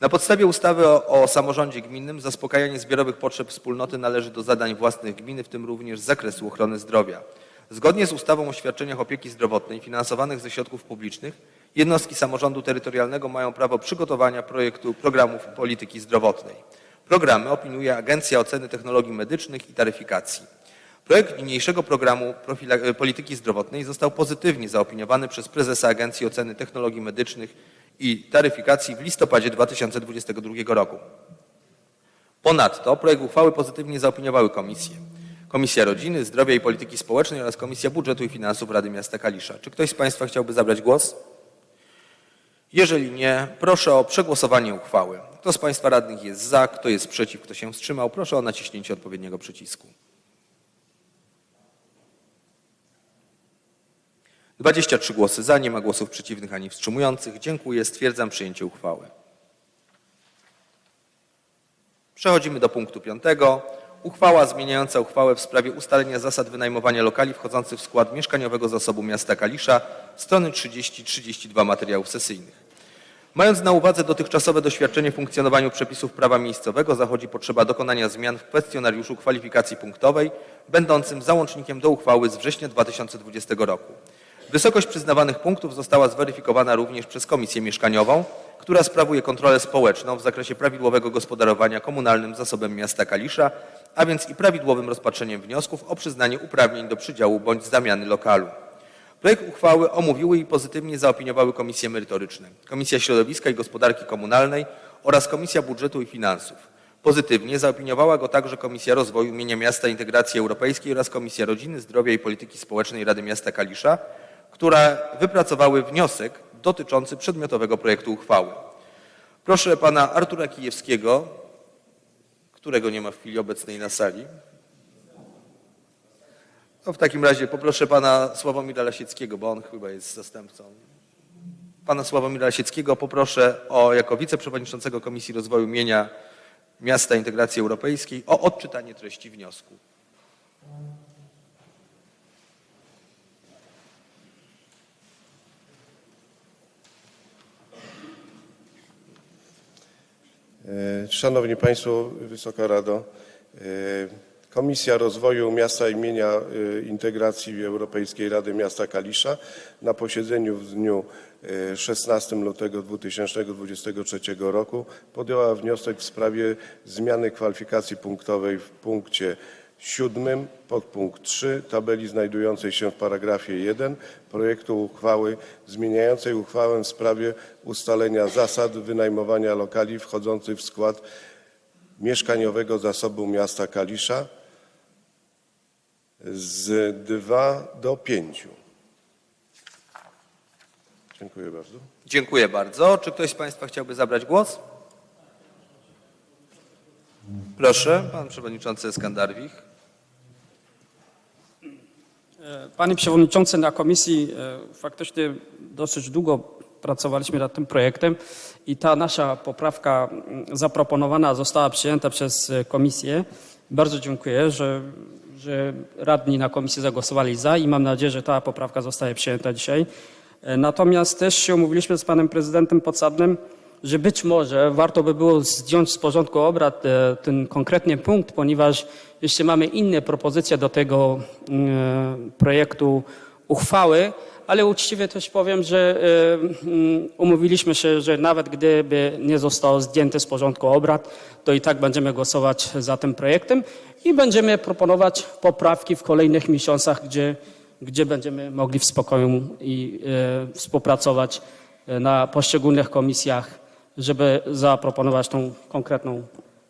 Na podstawie ustawy o, o samorządzie gminnym zaspokajanie zbiorowych potrzeb wspólnoty należy do zadań własnych gminy, w tym również z zakresu ochrony zdrowia. Zgodnie z ustawą o świadczeniach opieki zdrowotnej finansowanych ze środków publicznych, jednostki samorządu terytorialnego mają prawo przygotowania projektu programów polityki zdrowotnej. Programy opiniuje Agencja Oceny Technologii Medycznych i Taryfikacji. Projekt niniejszego programu profila- polityki zdrowotnej został pozytywnie zaopiniowany przez prezesa Agencji Oceny Technologii Medycznych i Taryfikacji w listopadzie 2022 roku. Ponadto projekt uchwały pozytywnie zaopiniowały komisje. Komisja Rodziny, Zdrowia i Polityki Społecznej oraz Komisja Budżetu i Finansów Rady Miasta Kalisza. Czy ktoś z Państwa chciałby zabrać głos? Jeżeli nie, proszę o przegłosowanie uchwały. Kto z Państwa radnych jest za, kto jest przeciw, kto się wstrzymał, proszę o naciśnięcie odpowiedniego przycisku. 23 głosy za, nie ma głosów przeciwnych ani wstrzymujących. Dziękuję, stwierdzam przyjęcie uchwały. Przechodzimy do punktu piątego. Uchwała zmieniająca uchwałę w sprawie ustalenia zasad wynajmowania lokali wchodzących w skład mieszkaniowego zasobu miasta Kalisza, strony 30-32 materiałów sesyjnych. Mając na uwadze dotychczasowe doświadczenie w funkcjonowaniu przepisów prawa miejscowego, zachodzi potrzeba dokonania zmian w kwestionariuszu kwalifikacji punktowej, będącym załącznikiem do uchwały z września 2020 roku. Wysokość przyznawanych punktów została zweryfikowana również przez Komisję Mieszkaniową, która sprawuje kontrolę społeczną w zakresie prawidłowego gospodarowania komunalnym zasobem miasta Kalisza, a więc i prawidłowym rozpatrzeniem wniosków o przyznanie uprawnień do przydziału bądź zamiany lokalu. Projekt uchwały omówiły i pozytywnie zaopiniowały komisje merytoryczne, Komisja Środowiska i Gospodarki Komunalnej oraz Komisja Budżetu i Finansów. Pozytywnie zaopiniowała go także Komisja Rozwoju Mienia Miasta Integracji Europejskiej oraz Komisja Rodziny, Zdrowia i Polityki Społecznej Rady Miasta Kalisza, które wypracowały wniosek dotyczący przedmiotowego projektu uchwały. Proszę pana Artura Kijewskiego, którego nie ma w chwili obecnej na sali. No w takim razie poproszę pana Sławomira Lasieckiego, bo on chyba jest zastępcą. Pana Sławomira Lasieckiego poproszę o, jako wiceprzewodniczącego Komisji Rozwoju Mienia Miasta Integracji Europejskiej o odczytanie treści wniosku. Szanowni Państwo, Wysoka Rado, e, Komisja Rozwoju Miasta imienia e, Integracji Europejskiej Rady Miasta Kalisza na posiedzeniu w dniu e, 16 lutego 2023 roku podjęła wniosek w sprawie zmiany kwalifikacji punktowej w punkcie siódmym podpunkt 3 tabeli znajdującej się w paragrafie 1 projektu uchwały zmieniającej uchwałę w sprawie ustalenia zasad wynajmowania lokali wchodzących w skład mieszkaniowego zasobu miasta Kalisza z 2 do 5. Dziękuję bardzo. Dziękuję bardzo. Czy ktoś z Państwa chciałby zabrać głos? Proszę, pan przewodniczący Skandarwich. Panie Przewodniczący, na komisji e, faktycznie dosyć długo pracowaliśmy nad tym projektem i ta nasza poprawka mm, zaproponowana została przyjęta przez e, komisję Bardzo dziękuję, że, że radni na komisji zagłosowali za i mam nadzieję, że ta poprawka zostaje przyjęta dzisiaj. E, Natomiast też się umówiliśmy z panem prezydentem Podsadnym, że być może warto by było zdjąć z porządku obrad e, ten konkretny punkt, ponieważ jeszcze mamy inne propozycje do tego mm, projektu uchwały, ale uczciwie też powiem, że e, mm, umówiliśmy się, że nawet gdyby nie zostało zdjęte z porządku obrad, to i tak będziemy głosować za tym projektem i będziemy proponować poprawki w kolejnych miesiącach, gdzie, gdzie będziemy mogli w spokoju i e, współpracować e, na poszczególnych komisjach, żeby zaproponować tą konkretną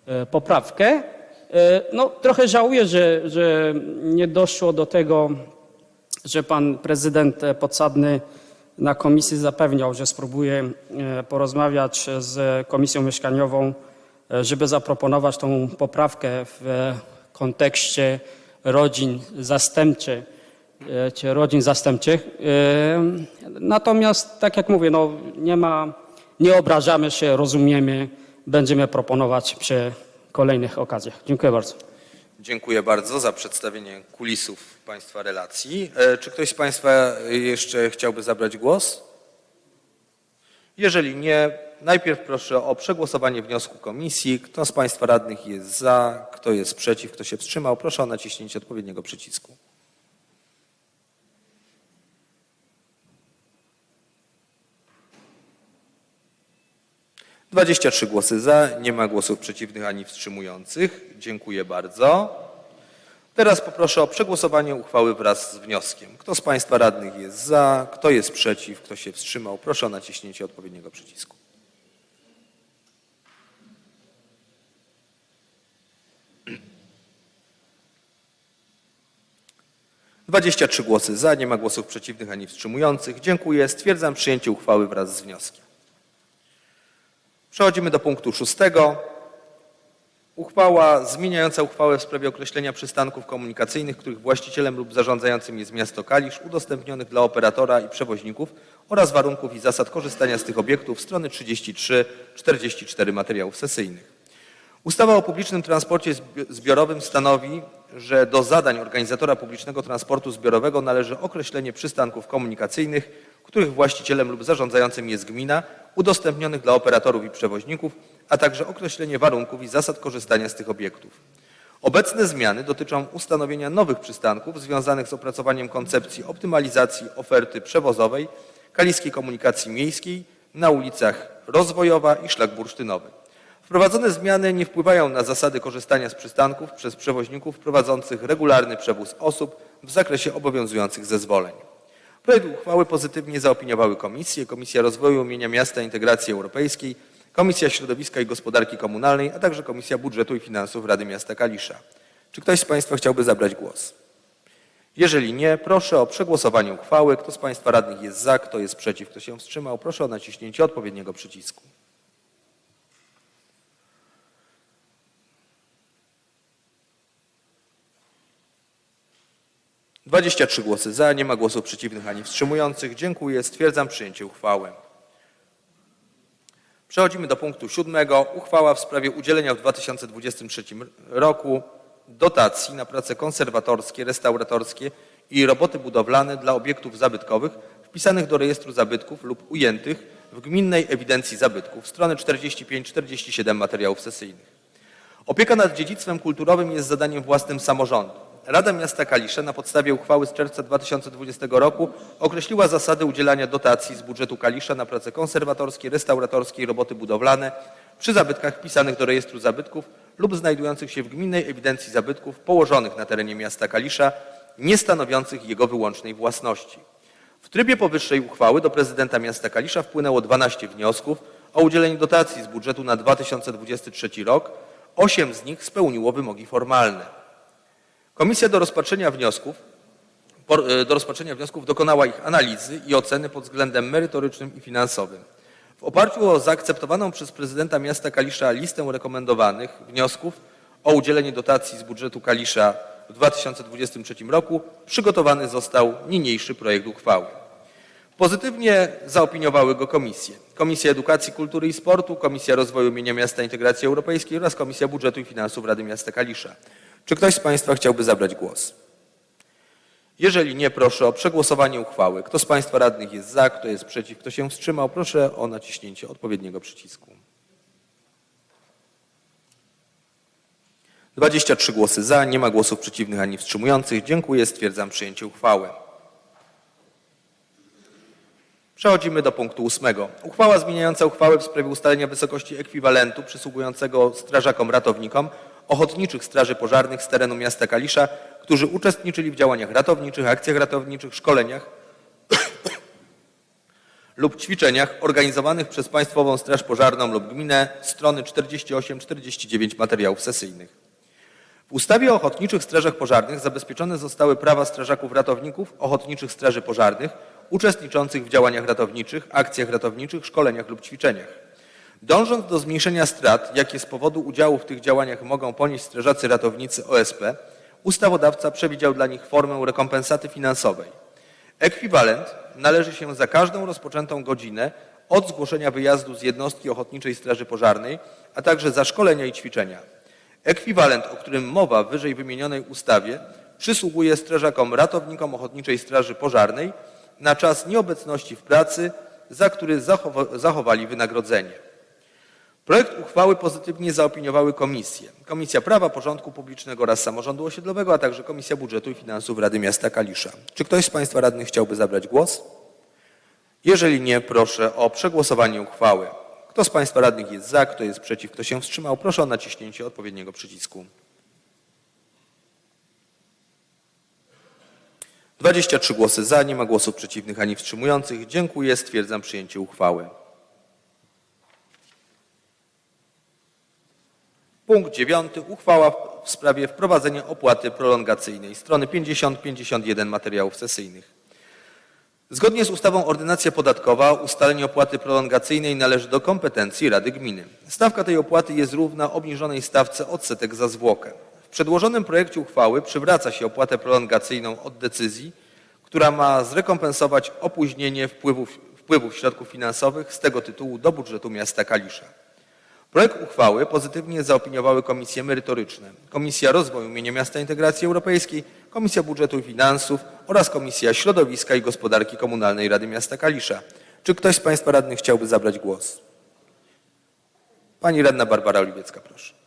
e, poprawkę. E, No, trochę żałuję, że, że nie doszło do tego, że pan prezydent Podsadny na komisji zapewniał, że spróbuje e, porozmawiać z Komisją Mieszkaniową, żeby zaproponować tą poprawkę w kontekście rodzin zastępczych, czy rodzin zastępczych. Natomiast, tak jak mówię, no, nie ma, nie obrażamy się, rozumiemy, będziemy proponować przy kolejnych okazjach. Dziękuję bardzo. Dziękuję bardzo za przedstawienie kulisów Państwa relacji. E, Czy ktoś z Państwa jeszcze chciałby zabrać głos? Jeżeli nie, najpierw proszę o przegłosowanie wniosku komisji. Kto z Państwa radnych jest za, kto jest przeciw, kto się wstrzymał, proszę o naciśnięcie odpowiedniego przycisku. Dwadzieścia trzy głosy za, nie ma głosów przeciwnych ani wstrzymujących. Dziękuję bardzo. Teraz poproszę o przegłosowanie uchwały wraz z wnioskiem. Kto z Państwa radnych jest za, kto jest przeciw, kto się wstrzymał, proszę o naciśnięcie odpowiedniego przycisku. Dwadzieścia trzy głosy za, nie ma głosów przeciwnych ani wstrzymujących. Dziękuję. Stwierdzam przyjęcie uchwały wraz z wnioskiem. Przechodzimy do punktu szóstego. Uchwała zmieniająca uchwałę w sprawie określenia przystanków komunikacyjnych, których właścicielem lub zarządzającym jest miasto Kalisz, udostępnionych dla operatora i przewoźników oraz warunków i zasad korzystania z tych obiektów, strony 33-44 materiałów sesyjnych. Ustawa o publicznym transporcie zbi- zbiorowym stanowi, że do zadań organizatora publicznego transportu zbiorowego należy określenie przystanków komunikacyjnych, których właścicielem lub zarządzającym jest gmina, udostępnionych dla operatorów i przewoźników, a także określenie warunków i zasad korzystania z tych obiektów. Obecne zmiany dotyczą ustanowienia nowych przystanków związanych z opracowaniem koncepcji optymalizacji oferty przewozowej kaliskiej komunikacji miejskiej na ulicach Rozwojowa i Szlak Bursztynowy. Wprowadzone zmiany nie wpływają na zasady korzystania z przystanków przez przewoźników prowadzących regularny przewóz osób w zakresie obowiązujących zezwoleń. Projekt uchwały pozytywnie zaopiniowały komisje, Komisja Rozwoju Mienia Miasta i Integracji Europejskiej, Komisja Środowiska i Gospodarki Komunalnej, a także Komisja Budżetu i Finansów Rady Miasta Kalisza. Czy ktoś z Państwa chciałby zabrać głos? Jeżeli nie, proszę o przegłosowanie uchwały. Kto z Państwa radnych jest za, kto jest przeciw, kto się wstrzymał, proszę o naciśnięcie odpowiedniego przycisku. Dwadzieścia trzy głosy za, nie ma głosów przeciwnych ani wstrzymujących. Dziękuję. Stwierdzam przyjęcie uchwały. Przechodzimy do punktu siódmego. Uchwała w sprawie udzielenia w 2023 roku dotacji na prace konserwatorskie, restauratorskie i roboty budowlane dla obiektów zabytkowych wpisanych do rejestru zabytków lub ujętych w gminnej ewidencji zabytków. Strony 45-47 materiałów sesyjnych. Opieka nad dziedzictwem kulturowym jest zadaniem własnym samorządu. Rada Miasta Kalisze na podstawie uchwały z czerwca 2020 roku określiła zasady udzielania dotacji z budżetu Kalisza na prace konserwatorskie, restauratorskie i roboty budowlane przy zabytkach wpisanych do rejestru zabytków lub znajdujących się w gminnej ewidencji zabytków położonych na terenie miasta Kalisza, nie stanowiących jego wyłącznej własności. W trybie powyższej uchwały do prezydenta miasta Kalisza wpłynęło 12 wniosków o udzielenie dotacji z budżetu na 2023 rok. Osiem z nich spełniło wymogi formalne. Komisja do rozpatrzenia wniosków, e, do rozpatrzenia wniosków dokonała ich analizy i oceny pod względem merytorycznym i finansowym. W oparciu o zaakceptowaną przez prezydenta miasta Kalisza listę rekomendowanych wniosków o udzielenie dotacji z budżetu Kalisza w 2023 roku przygotowany został niniejszy projekt uchwały. Pozytywnie zaopiniowały go komisje. Komisja Edukacji, Kultury i Sportu, Komisja Rozwoju Mienia Miasta Integracji Europejskiej oraz Komisja Budżetu i Finansów Rady Miasta Kalisza. Czy ktoś z Państwa chciałby zabrać głos? Jeżeli nie, proszę o przegłosowanie uchwały. Kto z Państwa radnych jest za, kto jest przeciw, kto się wstrzymał, proszę o naciśnięcie odpowiedniego przycisku. 23 głosy za, nie ma głosów przeciwnych ani wstrzymujących. Dziękuję, stwierdzam przyjęcie uchwały. Przechodzimy do punktu ósmego. Uchwała zmieniająca uchwałę w sprawie ustalenia wysokości ekwiwalentu przysługującego strażakom ratownikom ochotniczych straży pożarnych z terenu miasta Kalisza, którzy uczestniczyli w działaniach ratowniczych, akcjach ratowniczych, szkoleniach lub ćwiczeniach organizowanych przez Państwową Straż Pożarną lub gminę, strony 48-49 materiałów sesyjnych. W ustawie o ochotniczych strażach pożarnych zabezpieczone zostały prawa strażaków ratowników ochotniczych straży pożarnych uczestniczących w działaniach ratowniczych, akcjach ratowniczych, szkoleniach lub ćwiczeniach. Dążąc do zmniejszenia strat, jakie z powodu udziału w tych działaniach mogą ponieść strażacy ratownicy OSP, ustawodawca przewidział dla nich formę rekompensaty finansowej. Ekwiwalent należy się za każdą rozpoczętą godzinę od zgłoszenia wyjazdu z jednostki Ochotniczej Straży Pożarnej, a także za szkolenia i ćwiczenia. Ekwiwalent, o którym mowa w wyżej wymienionej ustawie, przysługuje strażakom ratownikom Ochotniczej Straży Pożarnej na czas nieobecności w pracy, za który zachowa- zachowali wynagrodzenie. Projekt uchwały pozytywnie zaopiniowały komisje. Komisja Prawa, Porządku Publicznego oraz Samorządu Osiedlowego, a także Komisja Budżetu i Finansów Rady Miasta Kalisza. Czy ktoś z Państwa radnych chciałby zabrać głos? Jeżeli nie, proszę o przegłosowanie uchwały. Kto z Państwa radnych jest za, kto jest przeciw, kto się wstrzymał, proszę o naciśnięcie odpowiedniego przycisku. 23 głosy za, nie ma głosów przeciwnych ani wstrzymujących. Dziękuję, stwierdzam przyjęcie uchwały. Punkt dziewiąty. Uchwała w sprawie wprowadzenia opłaty prolongacyjnej. Strony 50-51 materiałów sesyjnych. Zgodnie z ustawą Ordynacja podatkowa ustalenie opłaty prolongacyjnej należy do kompetencji Rady Gminy. Stawka tej opłaty jest równa obniżonej stawce odsetek za zwłokę. W przedłożonym projekcie uchwały przywraca się opłatę prolongacyjną od decyzji, która ma zrekompensować opóźnienie wpływów, wpływów środków finansowych z tego tytułu do budżetu miasta Kalisza. Projekt uchwały pozytywnie zaopiniowały komisje merytoryczne. Komisja Rozwoju Mienia Miasta Integracji Europejskiej, Komisja Budżetu i Finansów oraz Komisja Środowiska i Gospodarki Komunalnej Rady Miasta Kalisza. Czy ktoś z Państwa radnych chciałby zabrać głos? Pani radna Barbara Oliwiecka, proszę.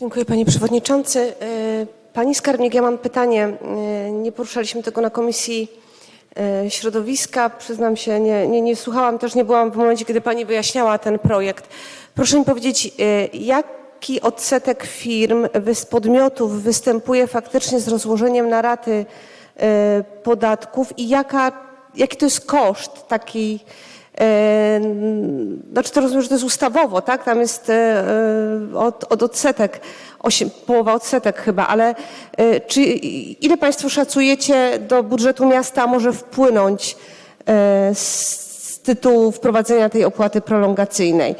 Dziękuję Panie Przewodniczący. E, Pani Skarbnik, ja mam pytanie. E, Nie poruszaliśmy tego na Komisji e, Środowiska. Przyznam się, nie, nie, nie słuchałam, też nie byłam w momencie, kiedy Pani wyjaśniała ten projekt. Proszę mi powiedzieć, jaki odsetek firm, podmiotów występuje faktycznie z rozłożeniem na raty podatków i jaka, jaki to jest koszt takiej Znaczy to rozumiem, że to jest ustawowo, tak? Tam jest e, e, od, od odsetek, połowa odsetek chyba, ale e, czy ile Państwo szacujecie do budżetu miasta może wpłynąć e, z tytułu wprowadzenia tej opłaty prolongacyjnej?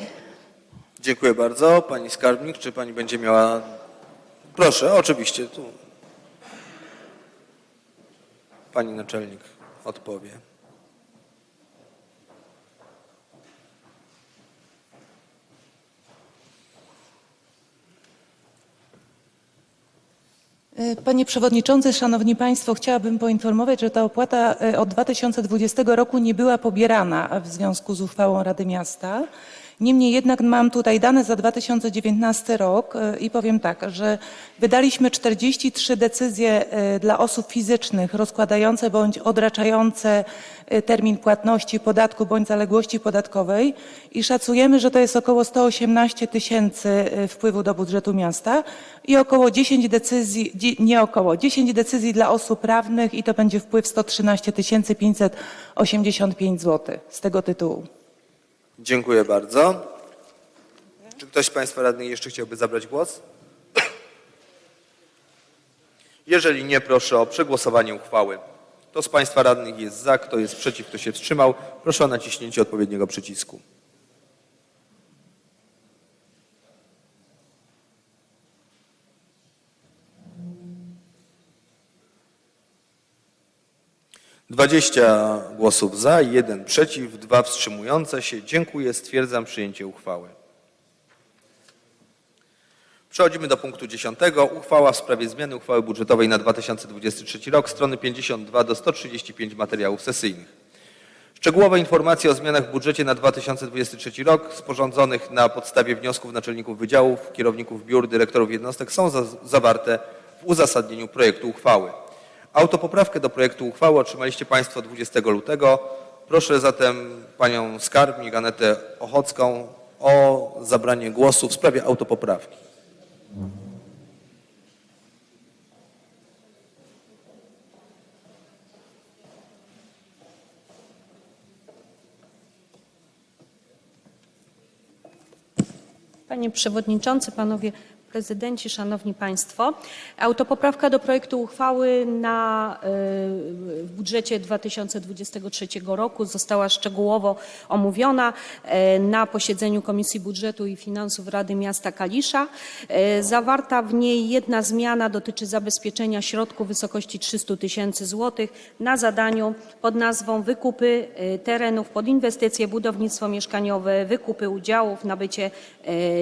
Dziękuję bardzo. Pani skarbnik, czy Pani będzie miała... Proszę, oczywiście. Tu. Pani naczelnik odpowie. Panie Przewodniczący, Szanowni Państwo, chciałabym poinformować, że ta opłata e, od 2020 roku nie była pobierana w związku z uchwałą Rady Miasta. Niemniej jednak mam tutaj dane za 2019 rok e, i powiem tak, że wydaliśmy 43 decyzje e, dla osób fizycznych rozkładające bądź odraczające e, termin płatności podatku bądź zaległości podatkowej i szacujemy, że to jest około 118 tysięcy wpływu do budżetu miasta i około 10 decyzji, nie około, 10 decyzji dla osób prawnych i to będzie wpływ 113 585 zł z tego tytułu. Dziękuję bardzo. Czy ktoś z Państwa radnych jeszcze chciałby zabrać głos? Jeżeli nie, proszę o przegłosowanie uchwały. Kto z Państwa radnych jest za, kto jest przeciw, kto się wstrzymał, proszę o naciśnięcie odpowiedniego przycisku. 20 głosów za, 1 przeciw, 2 wstrzymujące się. Dziękuję. Stwierdzam przyjęcie uchwały. Przechodzimy do punktu 10. Uchwała w sprawie zmiany uchwały budżetowej na 2023 rok, strony 52 do 135 materiałów sesyjnych. Szczegółowe informacje o zmianach w budżecie na 2023 rok sporządzonych na podstawie wniosków naczelników wydziałów, kierowników biur, dyrektorów jednostek są za zawarte w uzasadnieniu projektu uchwały. Autopoprawkę do projektu uchwały otrzymaliście Państwo 20 lutego. Proszę zatem Panią Skarbnik Anetę Ochocką o zabranie głosu w sprawie autopoprawki. Panie Przewodniczący, Panowie Prezydenci, Szanowni Państwo. Autopoprawka do projektu uchwały na, y, w budżecie 2023 roku została szczegółowo omówiona y, na posiedzeniu Komisji Budżetu i Finansów Rady Miasta Kalisza. Y, Zawarta w niej jedna zmiana dotyczy zabezpieczenia środków w wysokości 300 tysięcy złotych na zadaniu pod nazwą wykupy terenów pod inwestycje, budownictwo mieszkaniowe, wykupy udziałów, nabycie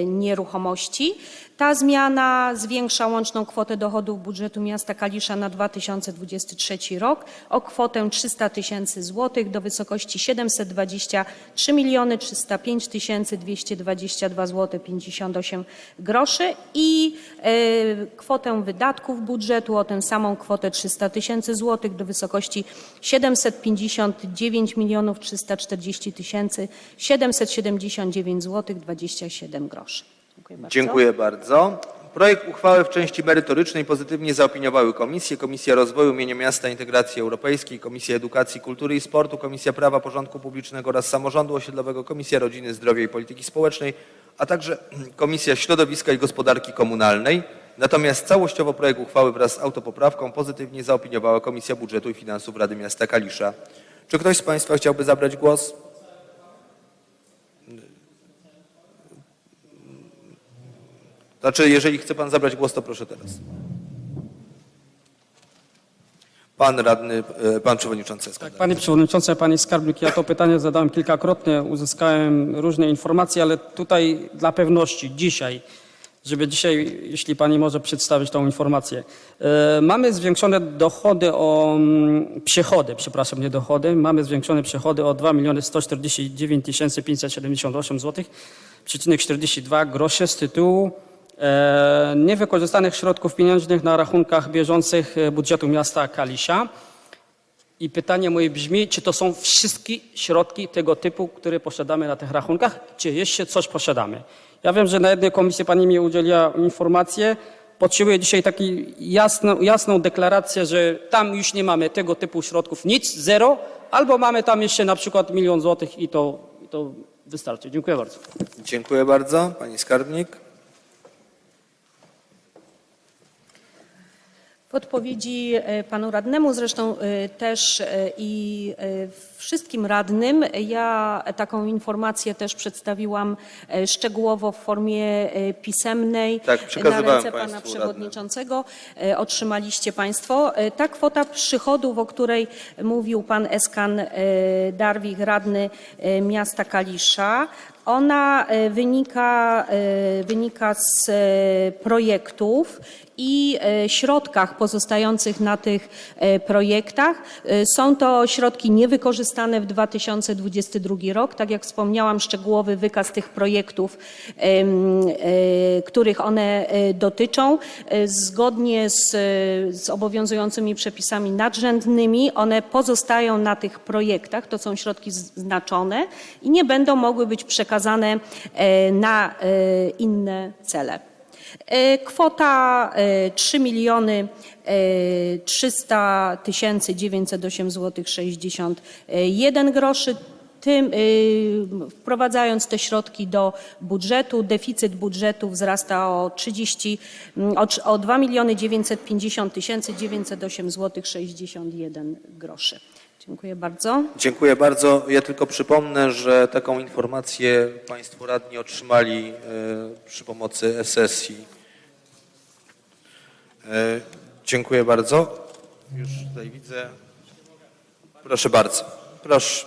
nieruchomości. Ta zmiana zwiększa łączną kwotę dochodów budżetu miasta Kalisza na 2023 rok o kwotę 300 tysięcy złotych do wysokości 723 miliony 305 tysięcy 222 zł 58 groszy i e, kwotę wydatków budżetu o tę samą kwotę 300 tysięcy złotych do wysokości 759 milionów 340 tysięcy 779 zł 27 groszy. Dziękuję bardzo. Dziękuję bardzo. Projekt uchwały w części merytorycznej pozytywnie zaopiniowały komisje. Komisja Rozwoju Mienia Miasta Integracji Europejskiej, Komisja Edukacji, Kultury i Sportu, Komisja Prawa, Porządku Publicznego oraz Samorządu Osiedlowego, Komisja Rodziny, Zdrowia i Polityki Społecznej, a także Komisja Środowiska i Gospodarki Komunalnej. Natomiast całościowo projekt uchwały wraz z autopoprawką pozytywnie zaopiniowała Komisja Budżetu i Finansów Rady Miasta Kalisza. Czy ktoś z Państwa chciałby zabrać głos? Znaczy, jeżeli chce Pan zabrać głos, to proszę teraz. Pan radny, e, Pan Przewodniczący Eskandar. Tak, Panie Przewodniczący, Panie Skarbnik, ja to pytanie zadałem kilkakrotnie, uzyskałem różne informacje, ale tutaj dla pewności dzisiaj, żeby dzisiaj, jeśli Pani może przedstawić tą informację. E, mamy zwiększone dochody o, mm, przychody, przepraszam, nie dochody, mamy zwiększone przychody o 2 miliony 149 578 zł, przecinek 42 grosze z tytułu niewykorzystanych środków pieniężnych na rachunkach bieżących e, budżetu miasta Kalisza. I pytanie moje brzmi, czy to są wszystkie środki tego typu, które posiadamy na tych rachunkach, czy jeszcze coś posiadamy? Ja wiem, że na jednej komisji Pani mi udzieliła informację. Potrzebuję dzisiaj taką jasną, jasną deklarację, że tam już nie mamy tego typu środków, nic, zero, albo mamy tam jeszcze na przykład milion złotych i to, i to wystarczy. Dziękuję bardzo. Dziękuję bardzo. Pani Skarbnik. W odpowiedzi e, panu radnemu, zresztą e, też e, i wszystkim radnym, ja taką informację też przedstawiłam szczegółowo w formie pisemnej Tak, na ręce pana przewodniczącego. E, Otrzymaliście państwo. Ta kwota przychodów, o której mówił pan Eskan Darwich, radny miasta Kalisza, ona wynika, wynika z projektów i e, środkach pozostających na tych e, projektach. E, Są to środki niewykorzystane w 2022 rok. Tak jak wspomniałam, szczegółowy wykaz tych projektów, których one dotyczą, zgodnie z, z obowiązującymi przepisami nadrzędnymi, one pozostają na tych projektach. To są środki znaczone i nie będą mogły być przekazane na inne cele. E, Kwota e, 3 miliony e, 300 tysięcy 908 zł 61 groszy. Tym, y, wprowadzając te środki do budżetu, deficyt budżetu wzrasta o 30, mm, o, o 2 miliony 950 tysięcy 908 zł 61 groszy. Dziękuję bardzo. Dziękuję bardzo. Ja tylko przypomnę, że taką informację Państwo radni otrzymali e, przy pomocy sesji. Dziękuję bardzo. Już tutaj widzę. Proszę bardzo. Proszę.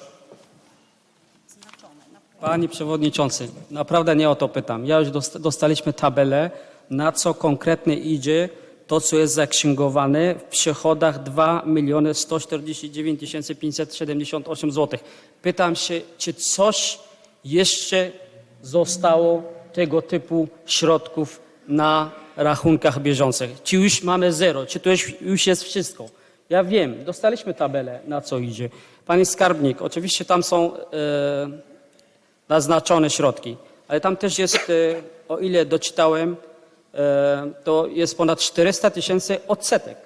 Panie Przewodniczący, naprawdę nie o to pytam. Ja już dosta- dostaliśmy tabelę, na co konkretnie idzie to, co jest zaksięgowane w przychodach 2 miliony 149 578 zł. Pytam się, czy coś jeszcze zostało tego typu środków na rachunkach bieżących? Czy już mamy zero? Czy to już, jest wszystko? Ja wiem, dostaliśmy tabelę, na co idzie. Panie skarbnik, oczywiście tam są e, naznaczone środki. Ale tam też jest, e, o ile doczytałem, to jest ponad 400 tysięcy odsetek.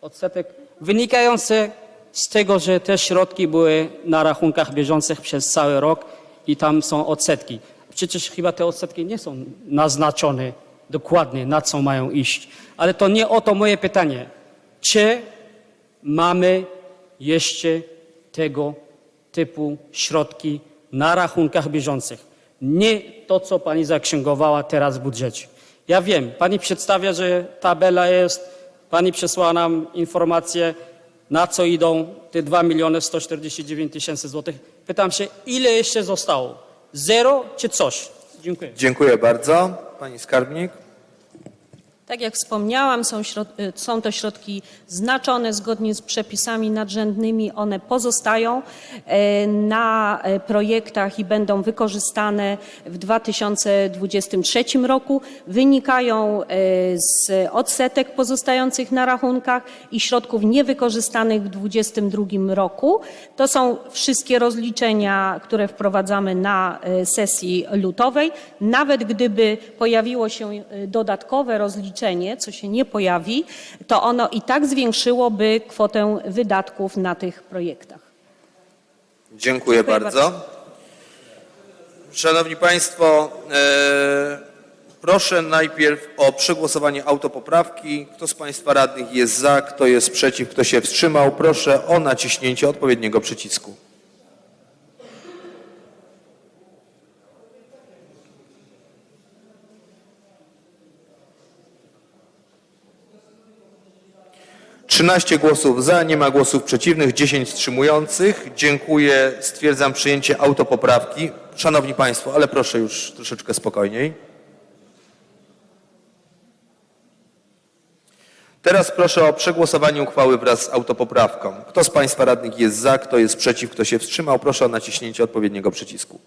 Odsetek wynikający z tego, że te środki były na rachunkach bieżących przez cały rok i tam są odsetki. Przecież chyba te odsetki nie są naznaczone dokładnie, na co mają iść. Ale to nie o to moje pytanie. Czy mamy jeszcze tego typu środki na rachunkach bieżących. Nie to, co pani zaksięgowała teraz w budżecie. Ja wiem, pani przedstawia, że tabela jest, pani przesłała nam informację, na co idą te 2 miliony 149 tysięcy złotych. Pytam się, ile jeszcze zostało? Zero czy coś? Dziękuję. Dziękuję bardzo. Pani skarbnik. Tak jak wspomniałam, są, y, są to środki znaczone zgodnie z przepisami nadrzędnymi. One pozostają e, na e, projektach i będą wykorzystane w 2023 roku. Wynikają e, z odsetek pozostających na rachunkach i środków niewykorzystanych w 2022 roku. To są wszystkie rozliczenia, które wprowadzamy na sesji lutowej. Nawet gdyby pojawiło się dodatkowe rozliczenie, co się nie pojawi, to ono i tak zwiększyłoby kwotę wydatków na tych projektach. Dziękuję, Dziękuję bardzo. bardzo. Szanowni Państwo, e, proszę najpierw o przegłosowanie autopoprawki. Kto z Państwa radnych jest za, kto jest przeciw, kto się wstrzymał, proszę o naciśnięcie odpowiedniego przycisku. Trzynaście głosów za, nie ma głosów przeciwnych, 10 wstrzymujących. Dziękuję, stwierdzam przyjęcie autopoprawki. Szanowni Państwo, ale proszę już troszeczkę spokojniej. Teraz proszę o przegłosowanie uchwały wraz z autopoprawką. Kto z Państwa radnych jest za, kto jest przeciw, kto się wstrzymał, proszę o naciśnięcie odpowiedniego przycisku.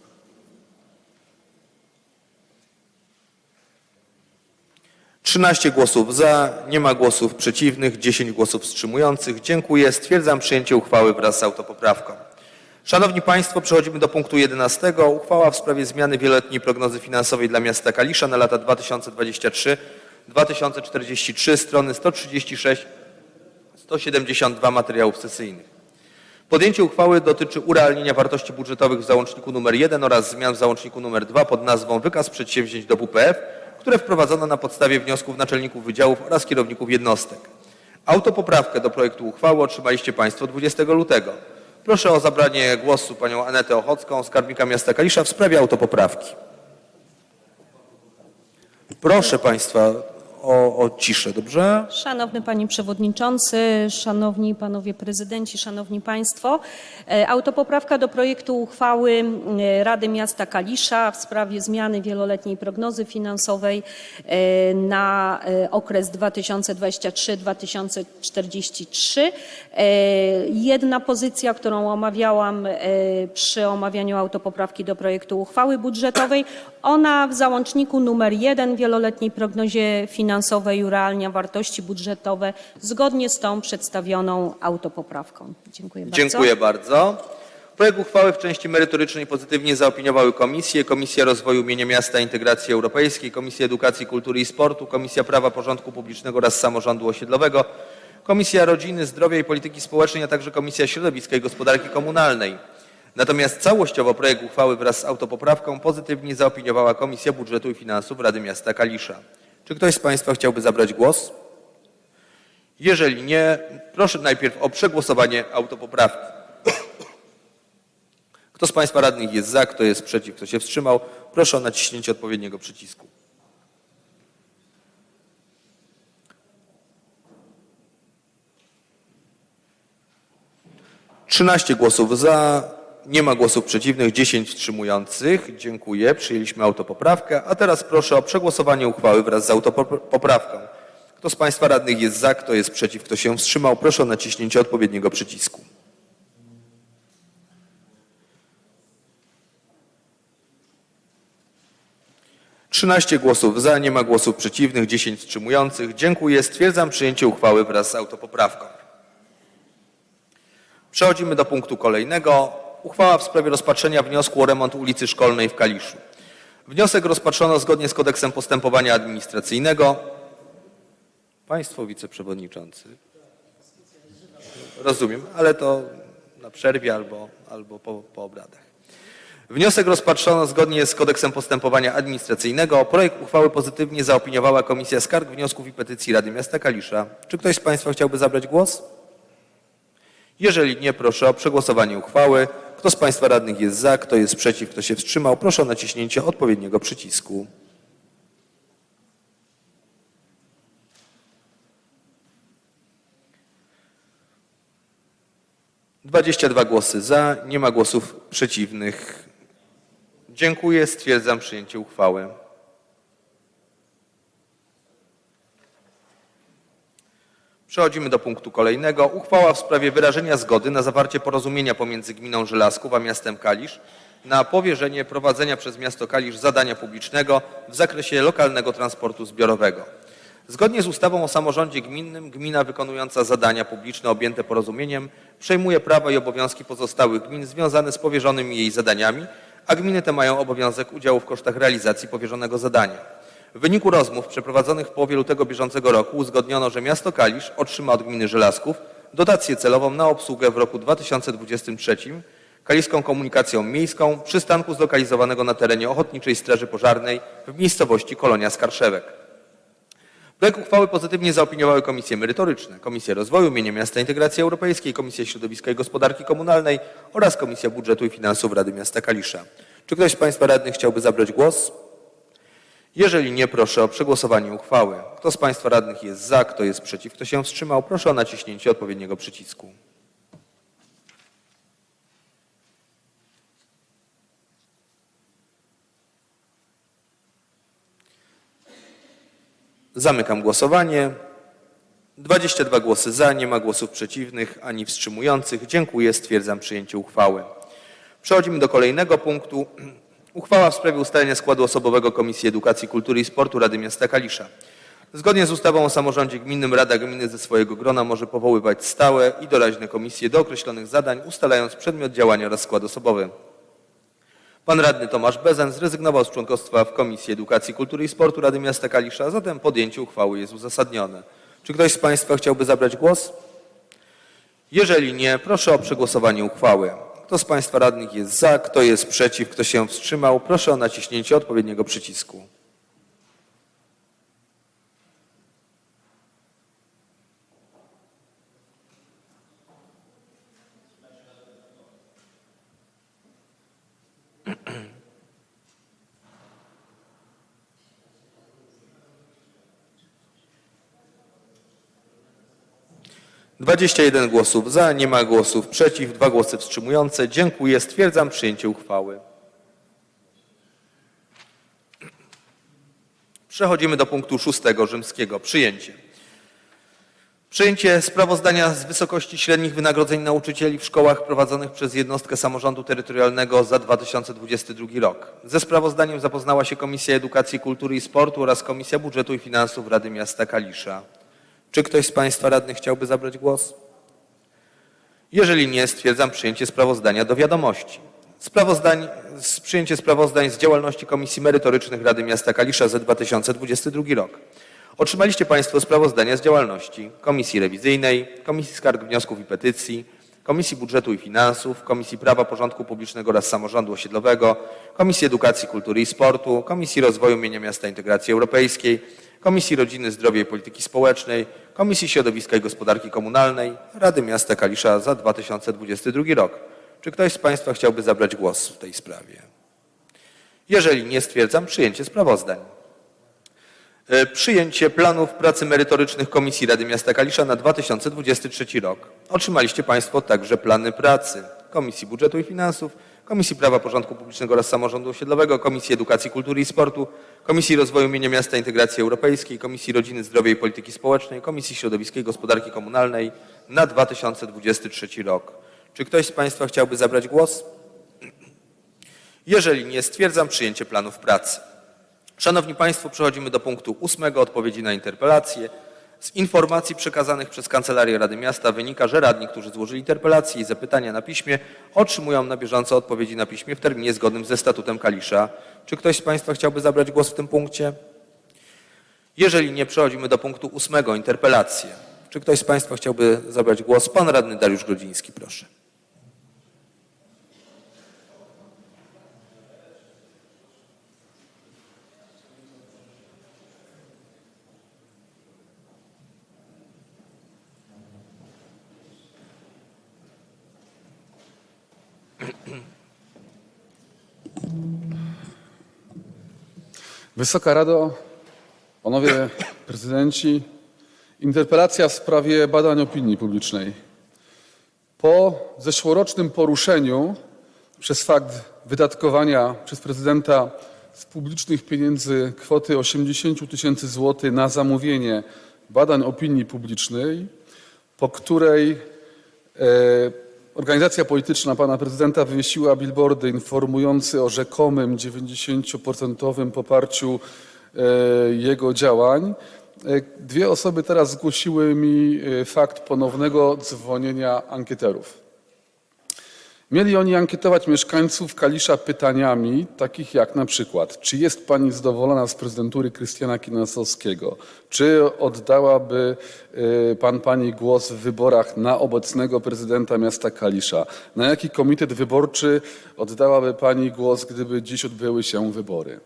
Trzynaście głosów za, nie ma głosów przeciwnych, 10 głosów wstrzymujących. Dziękuję. Stwierdzam przyjęcie uchwały wraz z autopoprawką. Szanowni Państwo, przechodzimy do punktu 11. Uchwała w sprawie zmiany wieloletniej prognozy finansowej dla miasta Kalisza na lata 2023-2043, strony 136 172 materiałów sesyjnych. Podjęcie uchwały dotyczy urealnienia wartości budżetowych w załączniku nr 1 oraz zmian w załączniku nr 2 pod nazwą Wykaz przedsięwzięć do WPF, które wprowadzono na podstawie wniosków naczelników wydziałów oraz kierowników jednostek. Autopoprawkę do projektu uchwały otrzymaliście Państwo 20 lutego. Proszę o zabranie głosu panią Anetę Ochocką, skarbnika miasta Kalisza w sprawie autopoprawki. Proszę Państwa o, o ciszę, dobrze? Szanowny Panie Przewodniczący, Szanowni Panowie Prezydenci, Szanowni Państwo. e, Autopoprawka do projektu uchwały Rady Miasta Kalisza w sprawie zmiany wieloletniej prognozy finansowej e, na e, okres 2023-2043. E, Jedna pozycja, którą omawiałam przy omawianiu autopoprawki do projektu uchwały budżetowej, ona w załączniku numer 1 wieloletniej prognozie finansowej urealnia wartości budżetowe zgodnie z tą przedstawioną autopoprawką. Dziękuję bardzo. Dziękuję bardzo. Projekt uchwały w części merytorycznej pozytywnie zaopiniowały komisje. Komisja Rozwoju Mienia Miasta i Integracji Europejskiej, Komisja Edukacji, Kultury i Sportu, Komisja Prawa, Porządku Publicznego oraz Samorządu Osiedlowego, Komisja Rodziny, Zdrowia i Polityki Społecznej, a także Komisja Środowiska i Gospodarki Komunalnej. Natomiast całościowo projekt uchwały wraz z autopoprawką pozytywnie zaopiniowała Komisja Budżetu i Finansów Rady Miasta Kalisza. Czy ktoś z Państwa chciałby zabrać głos? Jeżeli nie, proszę najpierw o przegłosowanie autopoprawki. Kto z Państwa radnych jest za, kto jest przeciw, kto się wstrzymał, proszę o naciśnięcie odpowiedniego przycisku. 13 głosów za, nie ma głosów przeciwnych, 10 wstrzymujących. Dziękuję, przyjęliśmy autopoprawkę. A teraz proszę o przegłosowanie uchwały wraz z autopoprawką. Kto z Państwa radnych jest za, kto jest przeciw, kto się wstrzymał, proszę o naciśnięcie odpowiedniego przycisku. Trzynaście głosów za, nie ma głosów przeciwnych, 10 wstrzymujących. Dziękuję. Stwierdzam przyjęcie uchwały wraz z autopoprawką. Przechodzimy do punktu kolejnego. Uchwała w sprawie rozpatrzenia wniosku o remont ulicy Szkolnej w Kaliszu. Wniosek rozpatrzono zgodnie z kodeksem postępowania administracyjnego. Państwo wiceprzewodniczący. Rozumiem, ale to na przerwie albo, albo po, po obradach. Wniosek rozpatrzono zgodnie z kodeksem postępowania administracyjnego. Projekt uchwały pozytywnie zaopiniowała Komisja Skarg, Wniosków i Petycji Rady Miasta Kalisza. Czy ktoś z Państwa chciałby zabrać głos? Jeżeli nie, proszę o przegłosowanie uchwały. Kto z Państwa radnych jest za, kto jest przeciw, kto się wstrzymał, proszę o naciśnięcie odpowiedniego przycisku. Dwadzieścia dwa głosy za, nie ma głosów przeciwnych. Dziękuję, stwierdzam przyjęcie uchwały. Przechodzimy do punktu kolejnego. Uchwała w sprawie wyrażenia zgody na zawarcie porozumienia pomiędzy Gminą Żelazków a miastem Kalisz na powierzenie prowadzenia przez miasto Kalisz zadania publicznego w zakresie lokalnego transportu zbiorowego. Zgodnie z ustawą o samorządzie gminnym gmina wykonująca zadania publiczne objęte porozumieniem przejmuje prawa i obowiązki pozostałych gmin związane z powierzonymi jej zadaniami, a gminy te mają obowiązek udziału w kosztach realizacji powierzonego zadania. W wyniku rozmów przeprowadzonych w połowie lutego bieżącego roku uzgodniono, że miasto Kalisz otrzyma od gminy Żelazków dotację celową na obsługę w roku 2023 kaliską komunikacją miejską przystanku zlokalizowanego na terenie Ochotniczej Straży Pożarnej w miejscowości Kolonia Skarszewek. Projekt uchwały pozytywnie zaopiniowały komisje merytoryczne, Komisja Rozwoju, Mienia Miasta Integracji Europejskiej, Komisja Środowiska i Gospodarki Komunalnej oraz Komisja Budżetu i Finansów Rady Miasta Kalisza. Czy ktoś z Państwa radnych chciałby zabrać głos? Jeżeli nie, proszę o przegłosowanie uchwały. Kto z Państwa radnych jest za, kto jest przeciw, kto się wstrzymał, proszę o naciśnięcie odpowiedniego przycisku. Zamykam głosowanie. 22 głosy za, nie ma głosów przeciwnych ani wstrzymujących. Dziękuję, stwierdzam przyjęcie uchwały. Przechodzimy do kolejnego punktu. Uchwała w sprawie ustalenia składu osobowego Komisji Edukacji, Kultury i Sportu Rady Miasta Kalisza. Zgodnie z ustawą o samorządzie gminnym Rada Gminy ze swojego grona może powoływać stałe i doraźne komisje do określonych zadań, ustalając przedmiot działania oraz skład osobowy. Pan radny Tomasz Bezen zrezygnował z członkostwa w Komisji Edukacji, Kultury i Sportu Rady Miasta Kalisza, zatem podjęcie uchwały jest uzasadnione. Czy ktoś z Państwa chciałby zabrać głos? Jeżeli nie, proszę o przegłosowanie uchwały. Kto z Państwa radnych jest za, kto jest przeciw, kto się wstrzymał, proszę o naciśnięcie odpowiedniego przycisku. Dwadzieścia jeden głosów za, nie ma głosów przeciw, dwa głosy wstrzymujące. Dziękuję. Stwierdzam przyjęcie uchwały. Przechodzimy do punktu szóstego rzymskiego. Przyjęcie. Przyjęcie sprawozdania z wysokości średnich wynagrodzeń nauczycieli w szkołach prowadzonych przez jednostkę samorządu terytorialnego za 2022 rok. Ze sprawozdaniem zapoznała się Komisja Edukacji, Kultury i Sportu oraz Komisja Budżetu i Finansów Rady Miasta Kalisza. Czy ktoś z Państwa radnych chciałby zabrać głos? Jeżeli nie, stwierdzam przyjęcie sprawozdania do wiadomości. Sprawozdań, przyjęcie sprawozdań z działalności Komisji Merytorycznych Rady Miasta Kalisza za 2022 rok. Otrzymaliście Państwo sprawozdania z działalności Komisji Rewizyjnej, Komisji Skarg, Wniosków i Petycji, Komisji Budżetu i Finansów, Komisji Prawa, Porządku Publicznego oraz Samorządu Osiedlowego, Komisji Edukacji, Kultury i Sportu, Komisji Rozwoju Mienia Miasta Integracji Europejskiej, Komisji Rodziny, Zdrowia i Polityki Społecznej, Komisji Środowiska i Gospodarki Komunalnej Rady Miasta Kalisza za 2022 rok. Czy ktoś z Państwa chciałby zabrać głos w tej sprawie? Jeżeli nie, stwierdzam przyjęcie sprawozdań. E, Przyjęcie planów pracy merytorycznych Komisji Rady Miasta Kalisza na 2023 rok. Otrzymaliście Państwo także plany pracy Komisji Budżetu i Finansów, Komisji Prawa Porządku Publicznego oraz Samorządu Osiedlowego, Komisji Edukacji, Kultury i Sportu, Komisji Rozwoju Mienia Miasta Integracji Europejskiej, Komisji Rodziny, Zdrowia i Polityki Społecznej, Komisji Środowiska i Gospodarki Komunalnej na 2023 rok. Czy ktoś z Państwa chciałby zabrać głos? Jeżeli nie, stwierdzam przyjęcie planów pracy. Szanowni Państwo, przechodzimy do punktu ósmego, odpowiedzi na interpelacje. Z informacji przekazanych przez Kancelarię Rady Miasta wynika, że radni, którzy złożyli interpelacje i zapytania na piśmie, otrzymują na bieżąco odpowiedzi na piśmie w terminie zgodnym ze statutem Kalisza. Czy ktoś z Państwa chciałby zabrać głos w tym punkcie? Jeżeli nie, przechodzimy do punktu ósmego, interpelacje. Czy ktoś z Państwa chciałby zabrać głos? Pan radny Dariusz Grodziński, proszę. Wysoka Rado, Panowie Prezydenci, interpelacja w sprawie badań opinii publicznej. Po zeszłorocznym poruszeniu przez fakt wydatkowania przez prezydenta z publicznych pieniędzy kwoty 80 tysięcy złotych na zamówienie badań opinii publicznej, po której e, organizacja polityczna pana prezydenta wywiesiła billboardy informujące o rzekomym 90% poparciu e, jego działań. E, Dwie osoby teraz zgłosiły mi e, fakt ponownego dzwonienia ankieterów. Mieli oni ankietować mieszkańców Kalisza pytaniami takich jak na przykład, czy jest pani zadowolona z prezydentury Krystiana Kinasowskiego? Czy oddałaby y, pan pani głos w wyborach na obecnego prezydenta miasta Kalisza? Na jaki komitet wyborczy oddałaby pani głos, gdyby dziś odbyły się wybory?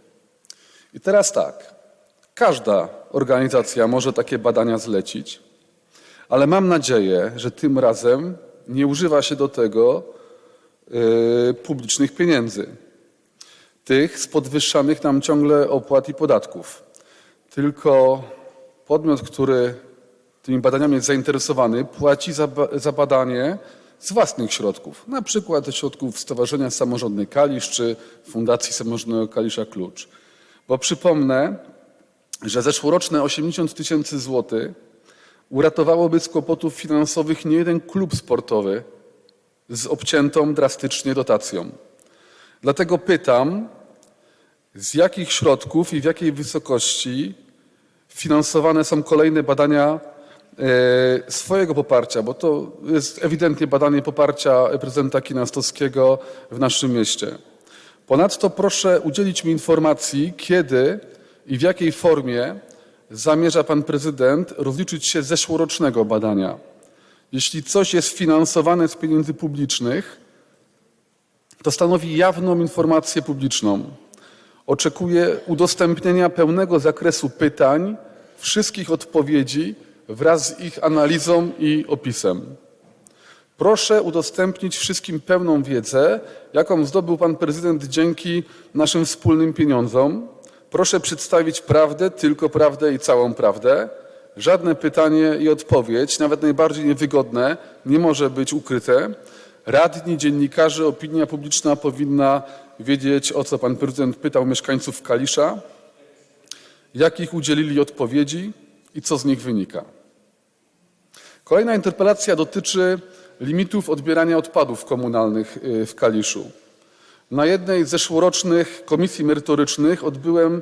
I teraz tak, każda organizacja może takie badania zlecić, ale mam nadzieję, że tym razem nie używa się do tego publicznych pieniędzy. Tych z podwyższanych nam ciągle opłat i podatków. Tylko podmiot, który tymi badaniami jest zainteresowany, płaci za, za badanie z własnych środków, na przykład ze środków Stowarzyszenia Samorządny Kalisz czy Fundacji Samorządnego Kalisza Klucz. Bo przypomnę, że zeszłoroczne 80 tysięcy złotych uratowałoby z kłopotów finansowych nie jeden klub sportowy z obciętą drastycznie dotacją. Dlatego pytam, z jakich środków i w jakiej wysokości finansowane są kolejne badania e, swojego poparcia, bo to jest ewidentnie badanie poparcia prezydenta Kinastowskiego w naszym mieście. Ponadto proszę udzielić mi informacji, kiedy i w jakiej formie zamierza pan prezydent rozliczyć się z zeszłorocznego badania. Jeśli coś jest finansowane z pieniędzy publicznych, to stanowi jawną informację publiczną. Oczekuję udostępnienia pełnego zakresu pytań, wszystkich odpowiedzi wraz z ich analizą i opisem. Proszę udostępnić wszystkim pełną wiedzę, jaką zdobył pan prezydent dzięki naszym wspólnym pieniądzom. Proszę przedstawić prawdę, tylko prawdę i całą prawdę. Żadne pytanie i odpowiedź, nawet najbardziej niewygodne, nie może być ukryte. Radni, dziennikarze, opinia publiczna powinna wiedzieć, o co pan prezydent pytał mieszkańców Kalisza, jakich udzielili odpowiedzi i co z nich wynika. Kolejna interpelacja dotyczy limitów odbierania odpadów komunalnych y, w Kaliszu. Na jednej z zeszłorocznych komisji merytorycznych odbyłem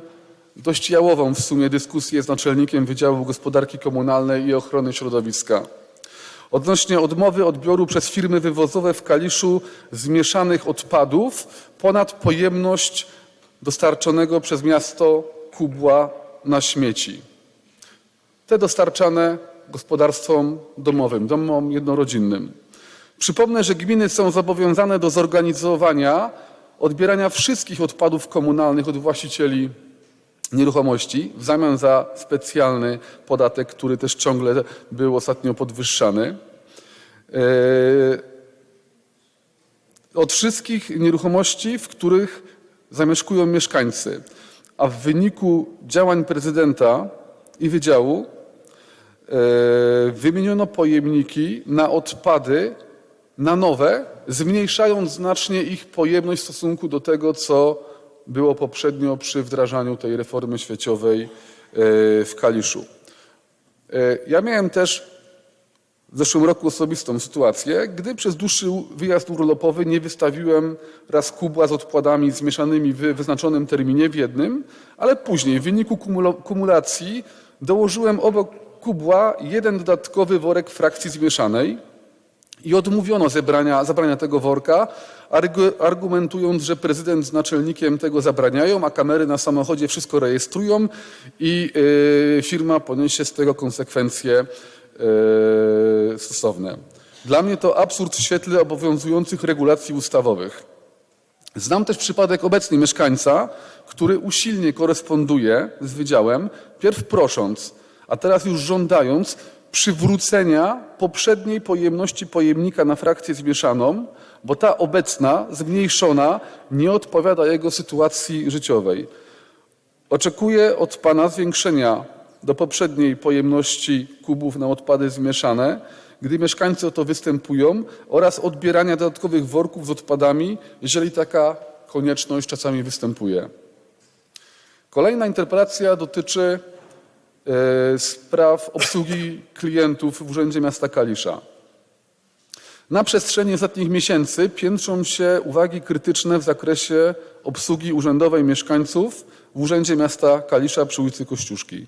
dość jałową w sumie dyskusję z naczelnikiem Wydziału Gospodarki Komunalnej i Ochrony Środowiska. Odnośnie odmowy odbioru przez firmy wywozowe w Kaliszu zmieszanych odpadów ponad pojemność dostarczonego przez miasto kubła na śmieci. Te dostarczane gospodarstwom domowym, domom jednorodzinnym. Przypomnę, że gminy są zobowiązane do zorganizowania odbierania wszystkich odpadów komunalnych od właścicieli nieruchomości w zamian za specjalny podatek, który też ciągle był ostatnio podwyższany. Yy, Od wszystkich nieruchomości, w których zamieszkują mieszkańcy. a w wyniku działań prezydenta i wydziału e, wymieniono pojemniki na odpady na nowe, zmniejszając znacznie ich pojemność w stosunku do tego, co było poprzednio przy wdrażaniu tej reformy świeciowej e, w Kaliszu. E, Ja miałem też w zeszłym roku osobistą sytuację, gdy przez dłuższy wyjazd urlopowy nie wystawiłem raz kubła z odpadami zmieszanymi w wyznaczonym terminie w jednym, ale później w wyniku kumulacji dołożyłem obok kubła jeden dodatkowy worek frakcji zmieszanej i odmówiono zebrania, zabrania tego worka, argu- argumentując, że prezydent z naczelnikiem tego zabraniają, a kamery na samochodzie wszystko rejestrują i yy, firma poniesie z tego konsekwencje yy, stosowne. Dla mnie to absurd w świetle obowiązujących regulacji ustawowych. Znam też przypadek obecnie mieszkańca, który usilnie koresponduje z wydziałem, pierw prosząc, a teraz już żądając przywrócenia poprzedniej pojemności pojemnika na frakcję zmieszaną, bo ta obecna, zmniejszona, nie odpowiada jego sytuacji życiowej. Oczekuję od Pana zwiększenia do poprzedniej pojemności kubów na odpady zmieszane, gdy mieszkańcy o to występują, oraz odbierania dodatkowych worków z odpadami, jeżeli taka konieczność czasami występuje. Kolejna interpelacja dotyczy spraw obsługi klientów w Urzędzie Miasta Kalisza. Na przestrzeni ostatnich miesięcy piętrzą się uwagi krytyczne w zakresie obsługi urzędowej mieszkańców w Urzędzie Miasta Kalisza przy ulicy Kościuszki.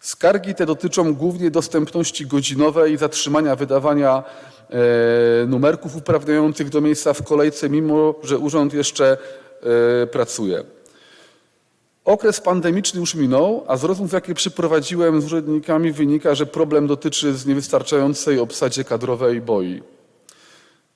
Skargi te dotyczą głównie dostępności godzinowej, zatrzymania wydawania e, numerków uprawniających do miejsca w kolejce, mimo że urząd jeszcze e, pracuje. Okres pandemiczny już minął, a z rozmów, jakie przeprowadziłem z urzędnikami, wynika, że problem dotyczy z niewystarczającej obsadzie kadrowej BOI.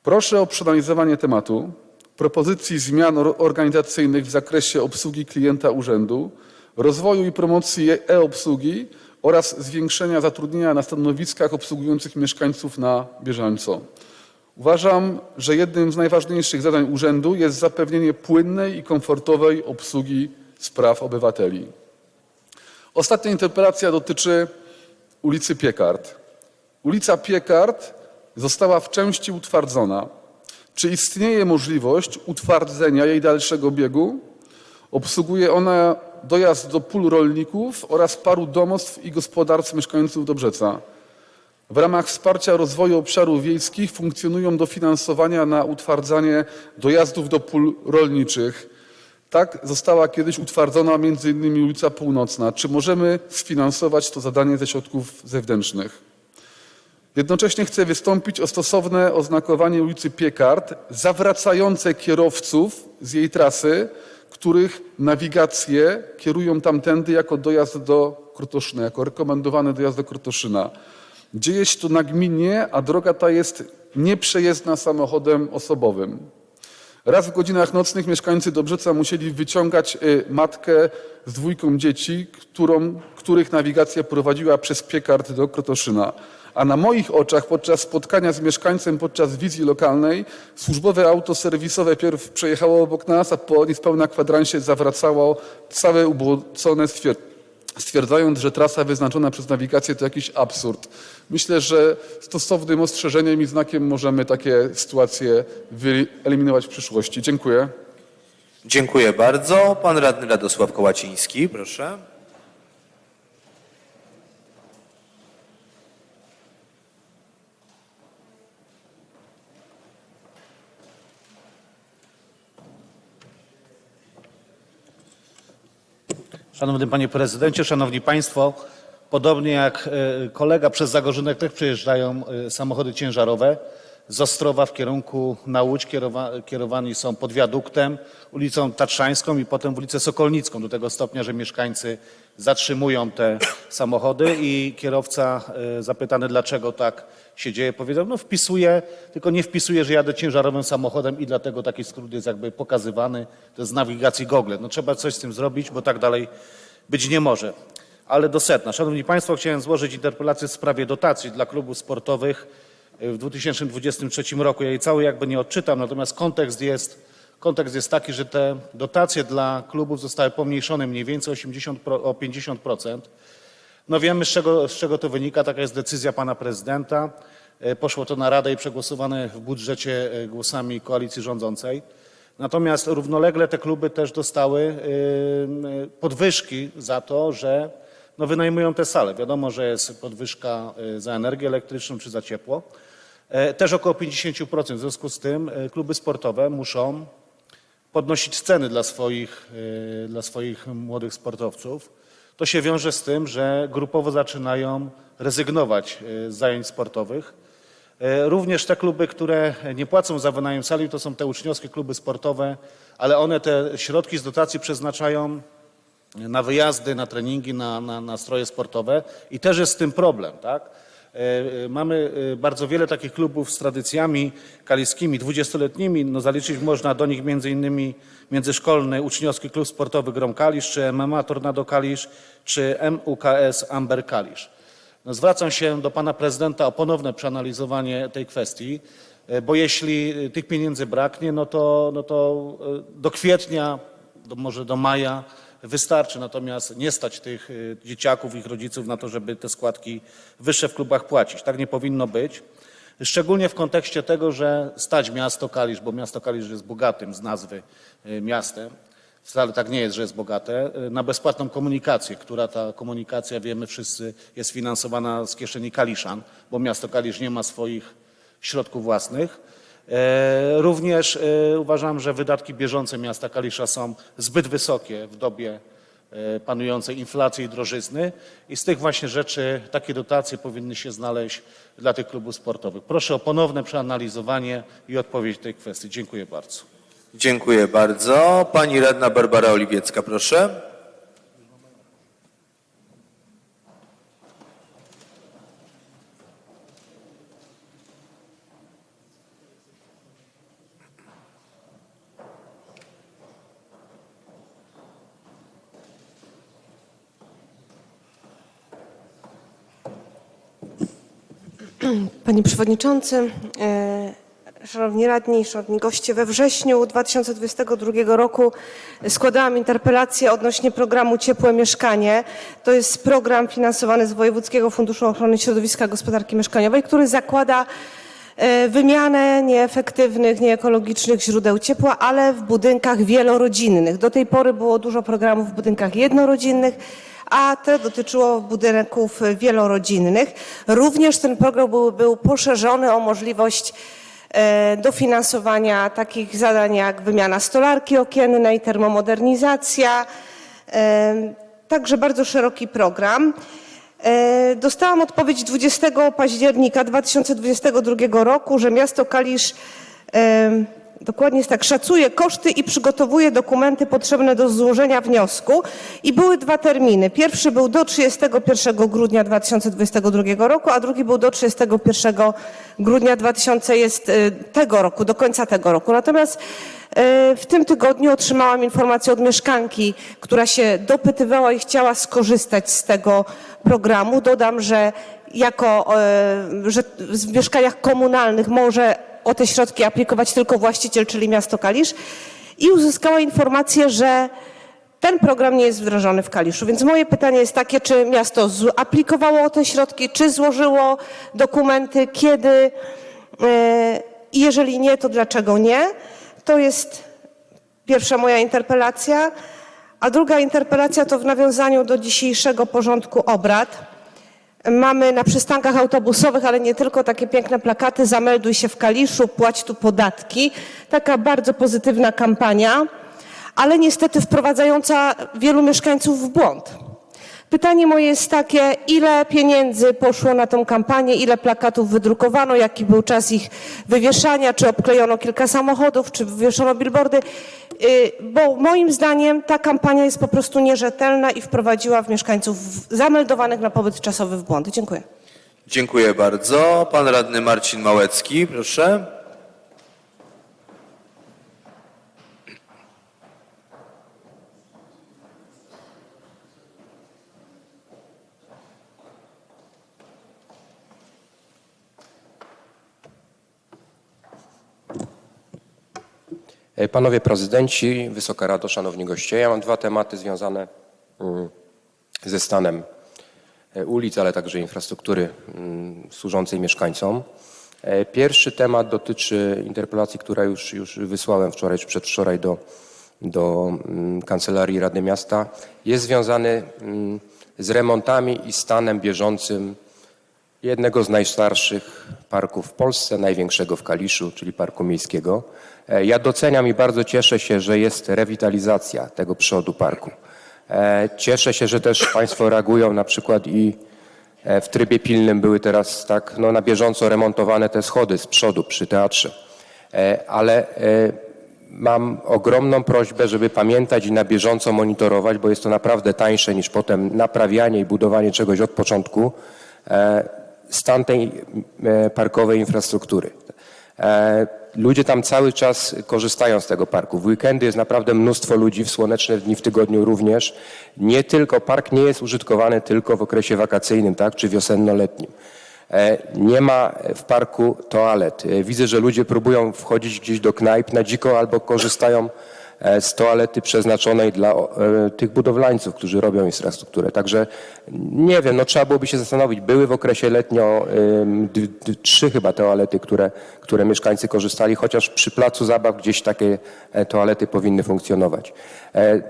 Proszę o przeanalizowanie tematu, propozycji zmian or- organizacyjnych w zakresie obsługi klienta urzędu, rozwoju i promocji e-obsługi oraz zwiększenia zatrudnienia na stanowiskach obsługujących mieszkańców na bieżąco. Uważam, że jednym z najważniejszych zadań urzędu jest zapewnienie płynnej i komfortowej obsługi spraw obywateli. Ostatnia interpelacja dotyczy ulicy Piekart. Ulica Piekart została w części utwardzona. Czy istnieje możliwość utwardzenia jej dalszego biegu? Obsługuje ona dojazd do pól rolników oraz paru domostw i gospodarstw mieszkańców Dobrzeca. W ramach wsparcia rozwoju obszarów wiejskich funkcjonują dofinansowania na utwardzanie dojazdów do pól rolniczych. Tak została kiedyś utwardzona m.in. ulica Północna. Czy możemy sfinansować to zadanie ze środków zewnętrznych? Jednocześnie chcę wystąpić o stosowne oznakowanie ulicy Piekart zawracające kierowców z jej trasy, których nawigacje kierują tamtędy jako dojazd do Krotoszyna, jako rekomendowany dojazd do Krotoszyna. Dzieje się to nagminnie, a droga ta jest nieprzejezdna samochodem osobowym. Raz w godzinach nocnych mieszkańcy Dobrzeca musieli wyciągać y, matkę z dwójką dzieci, którą, których nawigacja prowadziła przez Piekart do Krotoszyna. A na moich oczach podczas spotkania z mieszkańcem podczas wizji lokalnej służbowe auto serwisowe pierw przejechało obok nas, a po niespełna kwadransie zawracało całe ubłocone stwier- stwierdzając, że trasa wyznaczona przez nawigację to jakiś absurd. Myślę, że stosownym ostrzeżeniem i znakiem możemy takie sytuacje wyeliminować w przyszłości. Dziękuję. Dziękuję bardzo. Pan radny Radosław Kołaciński, proszę. Szanowny Panie Prezydencie, Szanowni Państwo, podobnie jak e, kolega przez Zagorzynek też przejeżdżają e, samochody ciężarowe. Z Ostrowa w kierunku na Łódź kierowa, kierowani są pod wiaduktem, ulicą Tatrzańską i potem w ulicę Sokolnicką do tego stopnia, że mieszkańcy zatrzymują te samochody i kierowca e, zapytany dlaczego tak się dzieje powiedział, no wpisuję, tylko nie wpisuję, że jadę ciężarowym samochodem i dlatego taki skrót jest jakby pokazywany, to jest z nawigacji Google. No trzeba coś z tym zrobić, bo tak dalej być nie może. Ale do sedna. Szanowni Państwo, chciałem złożyć interpelację w sprawie dotacji dla klubów sportowych w 2023 roku. Ja jej cały jakby nie odczytam, natomiast kontekst jest Kontekst jest taki, że te dotacje dla klubów zostały pomniejszone mniej więcej 80 pro, o 50%. No wiemy, z czego, z czego to wynika. Taka jest decyzja pana prezydenta. E, Poszło to na Radę i przegłosowane w budżecie e, głosami koalicji rządzącej. Natomiast równolegle te kluby też dostały e, podwyżki za to, że no, wynajmują te sale. Wiadomo, że jest podwyżka e, za energię elektryczną czy za ciepło. E, Też około 50%. W związku z tym e, kluby sportowe muszą podnosić ceny dla swoich, dla swoich młodych sportowców. To się wiąże z tym, że grupowo zaczynają rezygnować z zajęć sportowych. Również te kluby, które nie płacą za wynajem sali, to są te uczniowskie kluby sportowe, ale one te środki z dotacji przeznaczają na wyjazdy, na treningi, na, na, na stroje sportowe i też jest z tym problem, tak? E, e, Mamy e, bardzo wiele takich klubów z tradycjami kaliskimi, dwudziestoletnimi. No zaliczyć można do nich między innymi międzyszkolny uczniowski klub sportowy Grom Kalisz, czy MMA Tornado Kalisz, czy MUKS Amber Kalisz. No zwracam się do pana prezydenta o ponowne przeanalizowanie tej kwestii, bo jeśli tych pieniędzy braknie, no to, no to do kwietnia, do, może do maja wystarczy, natomiast nie stać tych y, dzieciaków, ich rodziców na to, żeby te składki wyższe w klubach płacić. Tak nie powinno być. Szczególnie w kontekście tego, że stać miasto Kalisz, bo miasto Kalisz jest bogatym z nazwy y, miastem, wcale tak nie jest, że jest bogate, y, na bezpłatną komunikację, która ta komunikacja, wiemy wszyscy, jest finansowana z kieszeni Kaliszan, bo miasto Kalisz nie ma swoich środków własnych. E, Również e, uważam, że wydatki bieżące miasta Kalisza są zbyt wysokie w dobie e, panującej inflacji i drożyzny i z tych właśnie rzeczy takie dotacje powinny się znaleźć dla tych klubów sportowych. Proszę o ponowne przeanalizowanie i odpowiedź tej kwestii. Dziękuję bardzo. Dziękuję bardzo. Pani radna Barbara Oliwiecka, proszę. Panie Przewodniczący, e, Szanowni Radni, Szanowni Goście, we wrześniu 2022 roku składałam interpelację odnośnie programu Ciepłe Mieszkanie. To jest program finansowany z Wojewódzkiego Funduszu Ochrony Środowiska i Gospodarki Mieszkaniowej, który zakłada e, wymianę nieefektywnych, nieekologicznych źródeł ciepła, ale w budynkach wielorodzinnych. Do tej pory było dużo programów w budynkach jednorodzinnych, a te dotyczyło budynków wielorodzinnych. Również ten program był, był poszerzony o możliwość e, dofinansowania takich zadań jak wymiana stolarki okiennej, termomodernizacja, e, także bardzo szeroki program. E, Dostałam odpowiedź 20 października 2022 roku, że miasto Kalisz dokładnie jest tak, szacuje koszty i przygotowuje dokumenty potrzebne do złożenia wniosku. I były dwa terminy. Pierwszy był do 31 grudnia 2022 roku, a drugi był do 31 grudnia 2000 jest e, tego roku, do końca tego roku. Natomiast e, w tym tygodniu otrzymałam informację od mieszkanki, która się dopytywała i chciała skorzystać z tego programu. Dodam, że jako, e, że w mieszkaniach komunalnych może o te środki aplikować tylko właściciel, czyli miasto Kalisz i uzyskała informację, że ten program nie jest wdrożony w Kaliszu. Więc moje pytanie jest takie, czy miasto aplikowało o te środki, czy złożyło dokumenty, kiedy e, i jeżeli nie, to dlaczego nie? To jest pierwsza moja interpelacja. A druga interpelacja to w nawiązaniu do dzisiejszego porządku obrad. Mamy na przystankach autobusowych, ale nie tylko, takie piękne plakaty Zamelduj się w Kaliszu, płać tu podatki. Taka bardzo pozytywna kampania, ale niestety wprowadzająca wielu mieszkańców w błąd. Pytanie moje jest takie, ile pieniędzy poszło na tą kampanię, ile plakatów wydrukowano, jaki był czas ich wywieszania, czy obklejono kilka samochodów, czy wywieszono billboardy, Yy, bo moim zdaniem ta kampania jest po prostu nierzetelna i wprowadziła w mieszkańców zameldowanych na pobyt czasowy w błąd. Dziękuję. Dziękuję bardzo. Pan radny Marcin Małecki, proszę. Panowie prezydenci, Wysoka Rado, szanowni goście, ja mam dwa tematy związane mm, ze stanem e, ulic, ale także infrastruktury mm, służącej mieszkańcom. E, Pierwszy temat dotyczy interpelacji, która już, już wysłałem wczoraj czy przedwczoraj do, do mm, Kancelarii Rady Miasta. Jest związany z remontami i stanem bieżącym jednego z najstarszych parków w Polsce, największego w Kaliszu, czyli Parku Miejskiego. E, Ja doceniam i bardzo cieszę się, że jest rewitalizacja tego przodu parku. E, Cieszę się, że też Państwo reagują na przykład i e, w trybie pilnym były teraz tak no, na bieżąco remontowane te schody z przodu przy teatrze. Ale mam ogromną prośbę, żeby pamiętać i na bieżąco monitorować, bo jest to naprawdę tańsze niż potem naprawianie i budowanie czegoś od początku, stan tej e, parkowej infrastruktury. E, Ludzie tam cały czas korzystają z tego parku. W weekendy jest naprawdę mnóstwo ludzi, w słoneczne dni w tygodniu również. Nie tylko, park nie jest użytkowany tylko w okresie wakacyjnym, tak, czy wiosenno-letnim. E, Nie ma w parku toalet. Widzę, że ludzie próbują wchodzić gdzieś do knajp na dziko albo korzystają z toalety przeznaczonej dla e, tych budowlańców, którzy robią infrastrukturę. Także nie wiem, no trzeba byłoby się zastanowić. Były w okresie letnio trzy chyba toalety, które, które mieszkańcy korzystali, chociaż przy placu zabaw gdzieś takie e, toalety powinny funkcjonować. E,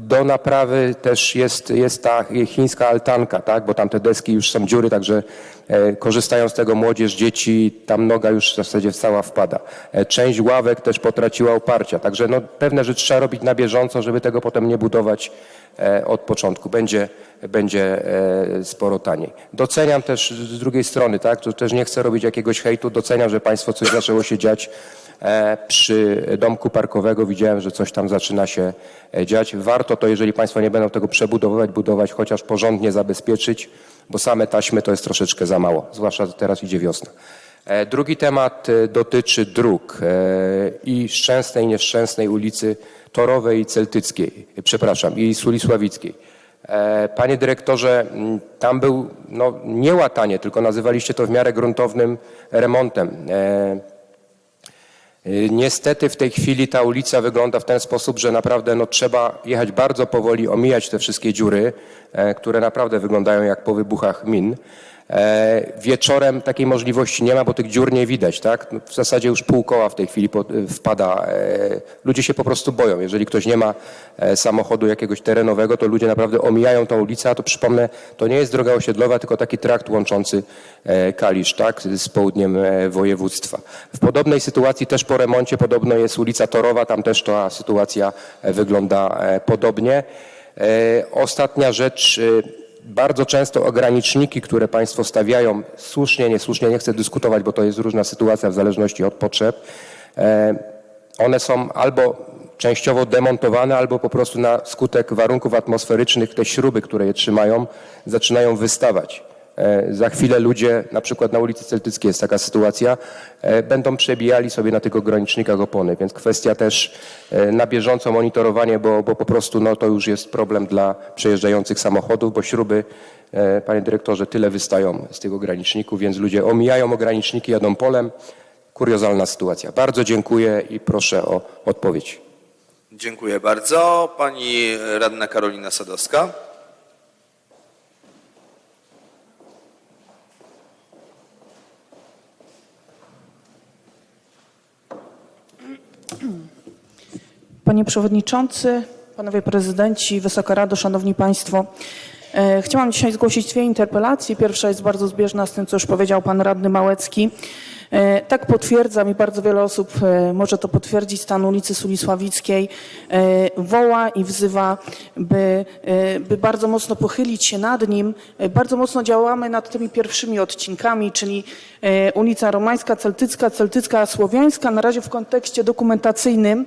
Do naprawy też jest, jest ta chińska altanka, tak? bo tam te deski już są dziury, także e, korzystają z tego młodzież, dzieci, tam noga już w zasadzie cała wpada. E, Część ławek też potraciła oparcia, także no, pewne rzeczy trzeba robić na bieżąco, żeby tego potem nie budować e, od początku. Będzie, będzie e, sporo taniej. Doceniam też z drugiej strony, tak, też nie chcę robić jakiegoś hejtu, doceniam, że Państwo coś zaczęło się dziać e, przy domku parkowego. Widziałem, że coś tam zaczyna się e, dziać. Warto to, jeżeli Państwo nie będą tego przebudowywać, budować, chociaż porządnie zabezpieczyć, bo same taśmy to jest troszeczkę za mało, zwłaszcza teraz idzie wiosna. E, Drugi temat e, dotyczy dróg e, i Szczęsnej, Nieszczęsnej ulicy Torowej i Celtyckiej, przepraszam, i Sulisławickiej. Panie dyrektorze, tam był no, nie łatanie, tylko nazywaliście to w miarę gruntownym remontem. Y, Niestety w tej chwili ta ulica wygląda w ten sposób, że naprawdę no, trzeba jechać bardzo powoli, omijać te wszystkie dziury, e, które naprawdę wyglądają jak po wybuchach min. E, Wieczorem takiej możliwości nie ma, bo tych dziur nie widać. Tak? No, w zasadzie już pół koła w tej chwili po- wpada. E, Ludzie się po prostu boją. Jeżeli ktoś nie ma e, samochodu jakiegoś terenowego, to ludzie naprawdę omijają tą ulicę, a to przypomnę, to nie jest droga osiedlowa, tylko taki trakt łączący e, Kalisz tak? z południem e, województwa. W podobnej sytuacji też po remoncie podobno jest ulica Torowa, tam też ta sytuacja e, wygląda e, podobnie. E, Ostatnia rzecz, e, bardzo często ograniczniki, które Państwo stawiają, słusznie, niesłusznie, nie chcę dyskutować, bo to jest różna sytuacja w zależności od potrzeb, e, one są albo częściowo demontowane, albo po prostu na skutek warunków atmosferycznych te śruby, które je trzymają, zaczynają wystawać. E, Za chwilę ludzie, na przykład na ulicy Celtyckiej jest taka sytuacja, e, będą przebijali sobie na tych ogranicznikach opony, więc kwestia też e, na bieżąco monitorowanie, bo, bo po prostu no, to już jest problem dla przejeżdżających samochodów, bo śruby, panie dyrektorze, tyle wystają z tych ograniczników, więc ludzie omijają ograniczniki, jadą polem. Kuriozalna sytuacja. Bardzo dziękuję i proszę o odpowiedź. Dziękuję bardzo. Pani radna Karolina Sadowska. Panie Przewodniczący, Panowie Prezydenci, Wysoka Rado, Szanowni Państwo. E, Chciałam dzisiaj zgłosić dwie interpelacje. Pierwsza jest bardzo zbieżna z tym, co już powiedział Pan Radny Małecki. E, Tak potwierdzam i bardzo wiele osób e, może to potwierdzić, stan ulicy Sulisławickiej woła i wzywa, by, by bardzo mocno pochylić się nad nim. Bardzo mocno działamy nad tymi pierwszymi odcinkami, czyli ulica Romańska, Celtycka, Celtycka, Słowiańska, na razie w kontekście dokumentacyjnym.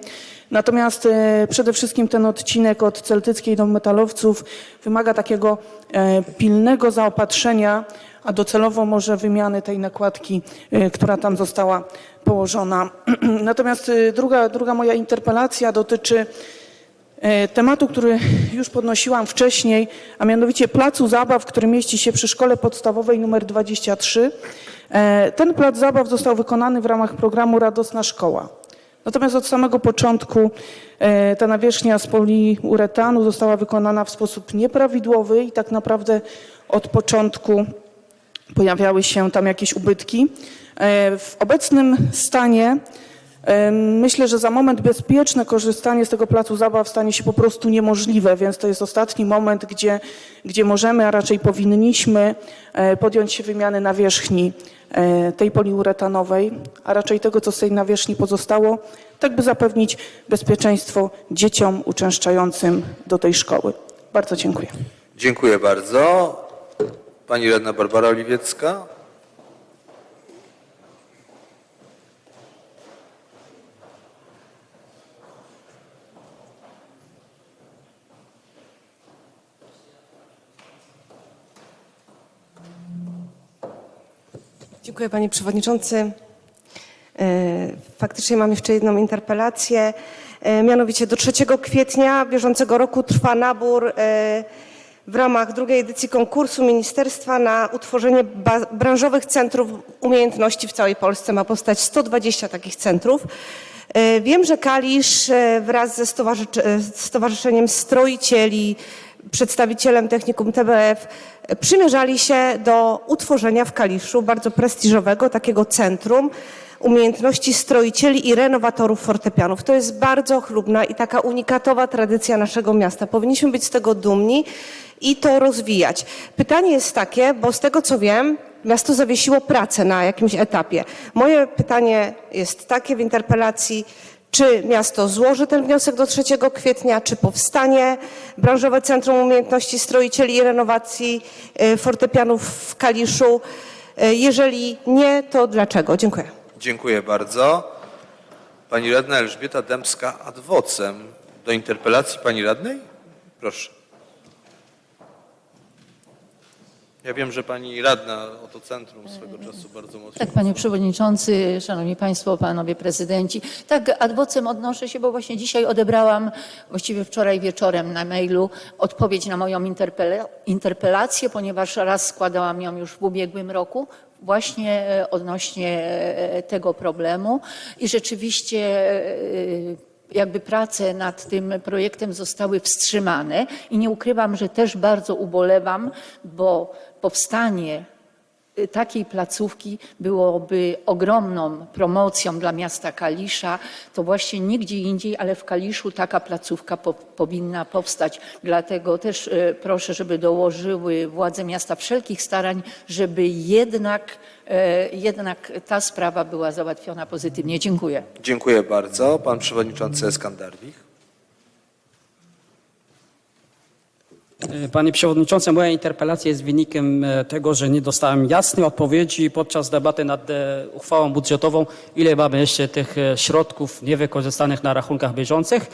Natomiast e, przede wszystkim ten odcinek od Celtyckiej do Metalowców wymaga takiego e, pilnego zaopatrzenia, a docelowo może wymiany tej nakładki, e, która tam została położona. Natomiast druga, druga moja interpelacja dotyczy tematu, który już podnosiłam wcześniej, a mianowicie placu zabaw, który mieści się przy szkole podstawowej nr 23. E, Ten plac zabaw został wykonany w ramach programu Radosna Szkoła. Natomiast od samego początku e, ta nawierzchnia z poliuretanu została wykonana w sposób nieprawidłowy i tak naprawdę od początku pojawiały się tam jakieś ubytki. E, W obecnym stanie myślę, że za moment bezpieczne korzystanie z tego placu zabaw stanie się po prostu niemożliwe, więc to jest ostatni moment, gdzie, gdzie możemy, a raczej powinniśmy e, podjąć się wymiany nawierzchni e, tej poliuretanowej, a raczej tego, co z tej nawierzchni pozostało, tak by zapewnić bezpieczeństwo dzieciom uczęszczającym do tej szkoły. Bardzo dziękuję. Dziękuję bardzo. Pani radna Barbara Oliwiecka. Dziękuję panie przewodniczący. E, Faktycznie mam jeszcze jedną interpelację. E, Mianowicie do 3 kwietnia bieżącego roku trwa nabór e, w ramach drugiej edycji konkursu ministerstwa na utworzenie branżowych centrów umiejętności w całej Polsce. Ma powstać 120 takich centrów. Wiem, że Kalisz wraz ze stowarzysz- Stowarzyszeniem Stroicieli, przedstawicielem technikum TBF e, przymierzali się do utworzenia w Kaliszu bardzo prestiżowego takiego centrum umiejętności stroicieli i renowatorów fortepianów. To jest bardzo chlubna i taka unikatowa tradycja naszego miasta. Powinniśmy być z tego dumni i to rozwijać. Pytanie jest takie, bo z tego co wiem, miasto zawiesiło pracę na jakimś etapie. Moje pytanie jest takie w interpelacji, czy miasto złoży ten wniosek do 3 kwietnia, czy powstanie branżowe Centrum Umiejętności Stroicieli i Renowacji y, Fortepianów w Kaliszu? Y, Jeżeli nie, to dlaczego? Dziękuję. Dziękuję bardzo. Pani radna Elżbieta Dębska ad vocem. Do interpelacji pani radnej? Proszę. Ja wiem, że pani radna o to centrum swego czasu bardzo mocno. Tak, panie przewodniczący, szanowni państwo, panowie prezydenci. Tak, ad vocem odnoszę się, bo właśnie dzisiaj odebrałam, właściwie wczoraj wieczorem na mailu, odpowiedź na moją interpela- interpelację, ponieważ raz składałam ją już w ubiegłym roku, właśnie e, odnośnie e, tego problemu i rzeczywiście e, jakby prace nad tym projektem zostały wstrzymane i nie ukrywam, że też bardzo ubolewam, bo powstanie y, takiej placówki byłoby ogromną promocją dla miasta Kalisza. To właśnie nigdzie indziej, ale w Kaliszu taka placówka po, powinna powstać. Dlatego też y, proszę, żeby dołożyły władze miasta wszelkich starań, żeby jednak, e, jednak ta sprawa była załatwiona pozytywnie. Dziękuję. Dziękuję bardzo. Pan przewodniczący Eskandarwich. Panie Przewodniczący, moja interpelacja jest wynikiem e, tego, że nie dostałem jasnej odpowiedzi podczas debaty nad e, uchwałą budżetową, ile mamy jeszcze tych e, środków niewykorzystanych na rachunkach bieżących.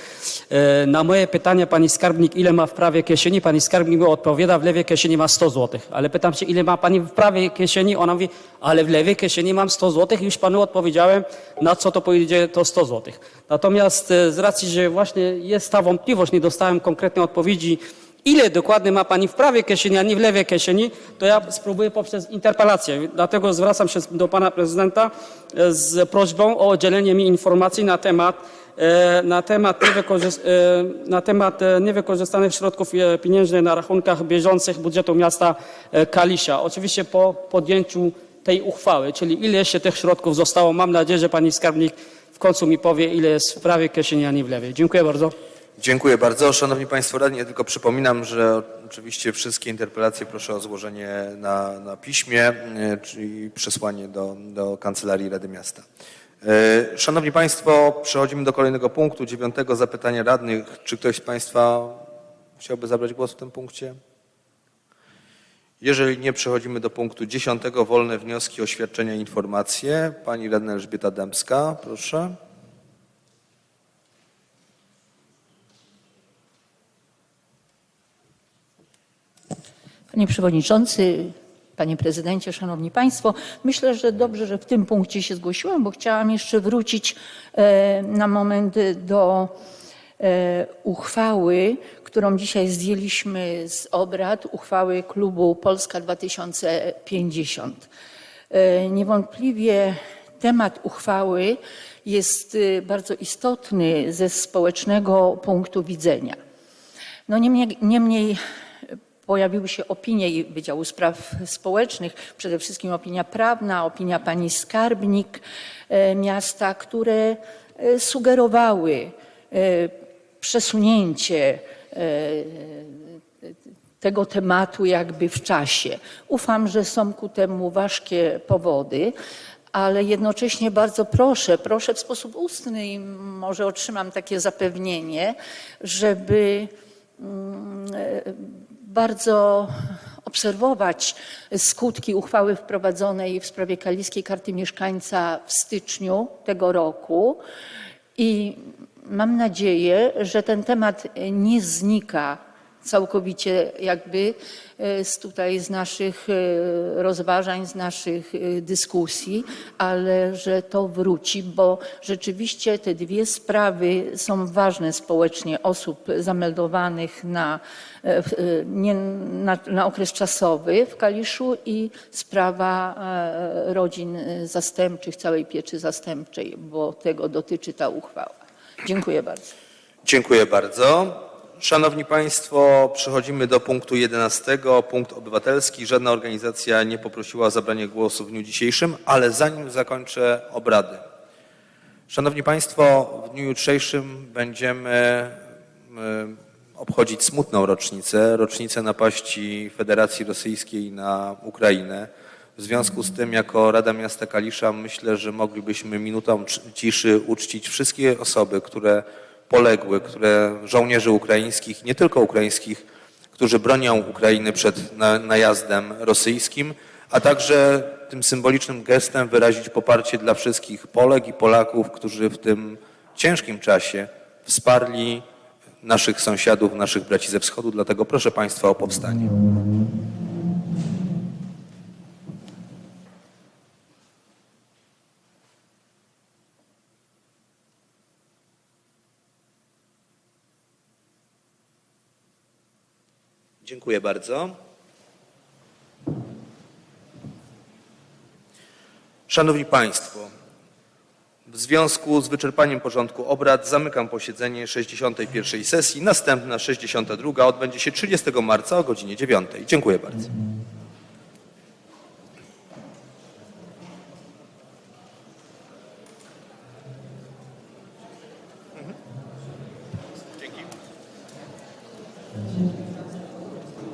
E, Na moje pytanie pani skarbnik, ile ma w prawej kieszeni, pani skarbnik mi odpowiada, w lewej kieszeni ma 100 zł. Ale pytam się, ile ma pani w prawej kieszeni, ona mówi, ale w lewej kieszeni mam 100 zł już panu odpowiedziałem, na co to pójdzie to 100 zł. Natomiast e, z racji, że właśnie jest ta wątpliwość, nie dostałem konkretnej odpowiedzi, ile dokładnie ma Pani w prawej kieszeni, a nie w lewej kieszeni, to ja spróbuję poprzez interpelację. Dlatego zwracam się do Pana Prezydenta e, z prośbą o udzielenie mi informacji na temat, e, na temat, e, na temat niewykorzystanych środków pieniężnych na rachunkach bieżących budżetu miasta Kalisza. Oczywiście po podjęciu tej uchwały, czyli ile jeszcze tych środków zostało. Mam nadzieję, że Pani Skarbnik w końcu mi powie, ile jest w prawej kieszeni, a nie w lewej. Dziękuję bardzo. Dziękuję bardzo. Szanowni Państwo radni, ja tylko przypominam, że oczywiście wszystkie interpelacje proszę o złożenie na, na piśmie, e, czyli przesłanie do, do Kancelarii Rady Miasta. E, Szanowni Państwo, przechodzimy do kolejnego punktu, dziewiątego zapytania radnych. Czy ktoś z Państwa chciałby zabrać głos w tym punkcie? Jeżeli nie, przechodzimy do punktu dziesiątego. Wolne wnioski, oświadczenia, informacje. Pani radna Elżbieta Dębska, proszę. Panie Przewodniczący, Panie Prezydencie, Szanowni Państwo, myślę, że dobrze, że w tym punkcie się zgłosiłam, bo chciałam jeszcze wrócić e, na moment do e, uchwały, którą dzisiaj zdjęliśmy z obrad, uchwały klubu Polska 2050. E, Niewątpliwie temat uchwały jest bardzo istotny ze społecznego punktu widzenia. No niemniej, niemniej pojawiły się opinie Wydziału Spraw Społecznych, przede wszystkim opinia prawna, opinia pani skarbnik e, miasta, które e, sugerowały e, przesunięcie tego tematu jakby w czasie. Ufam, że są ku temu ważkie powody, ale jednocześnie bardzo proszę, proszę w sposób ustny i może otrzymam takie zapewnienie, żeby mm, bardzo obserwować skutki uchwały wprowadzonej w sprawie Kaliskiej Karty Mieszkańca w styczniu tego roku. I mam nadzieję, że ten temat nie znika całkowicie jakby e, z tutaj z naszych e, rozważań, z naszych e, dyskusji, ale że to wróci, bo rzeczywiście te dwie sprawy są ważne społecznie osób zameldowanych na, nie, na, na okres czasowy w Kaliszu i sprawa rodzin zastępczych, całej pieczy zastępczej, bo tego dotyczy ta uchwała. Dziękuję bardzo. Dziękuję bardzo. Szanowni Państwo, przechodzimy do punktu 11. Punkt obywatelski. Żadna organizacja nie poprosiła o zabranie głosu w dniu dzisiejszym, ale zanim zakończę obrady. Szanowni Państwo, w dniu jutrzejszym będziemy em, obchodzić smutną rocznicę, rocznicę napaści Federacji Rosyjskiej na Ukrainę. W związku z tym, jako Rada Miasta Kalisza, myślę, że moglibyśmy minutą ciszy uczcić wszystkie osoby, które poległy, które żołnierzy ukraińskich, nie tylko ukraińskich, którzy bronią Ukrainy przed na, najazdem rosyjskim, a także tym symbolicznym gestem wyrazić poparcie dla wszystkich Polek i Polaków, którzy w tym ciężkim czasie wsparli naszych sąsiadów, naszych braci ze wschodu. Dlatego proszę Państwa o powstanie. Dziękuję bardzo. Szanowni Państwo, w związku z wyczerpaniem porządku obrad zamykam posiedzenie 61. sesji. Następna 62. odbędzie się 30 marca o godzinie 9. Dziękuję bardzo.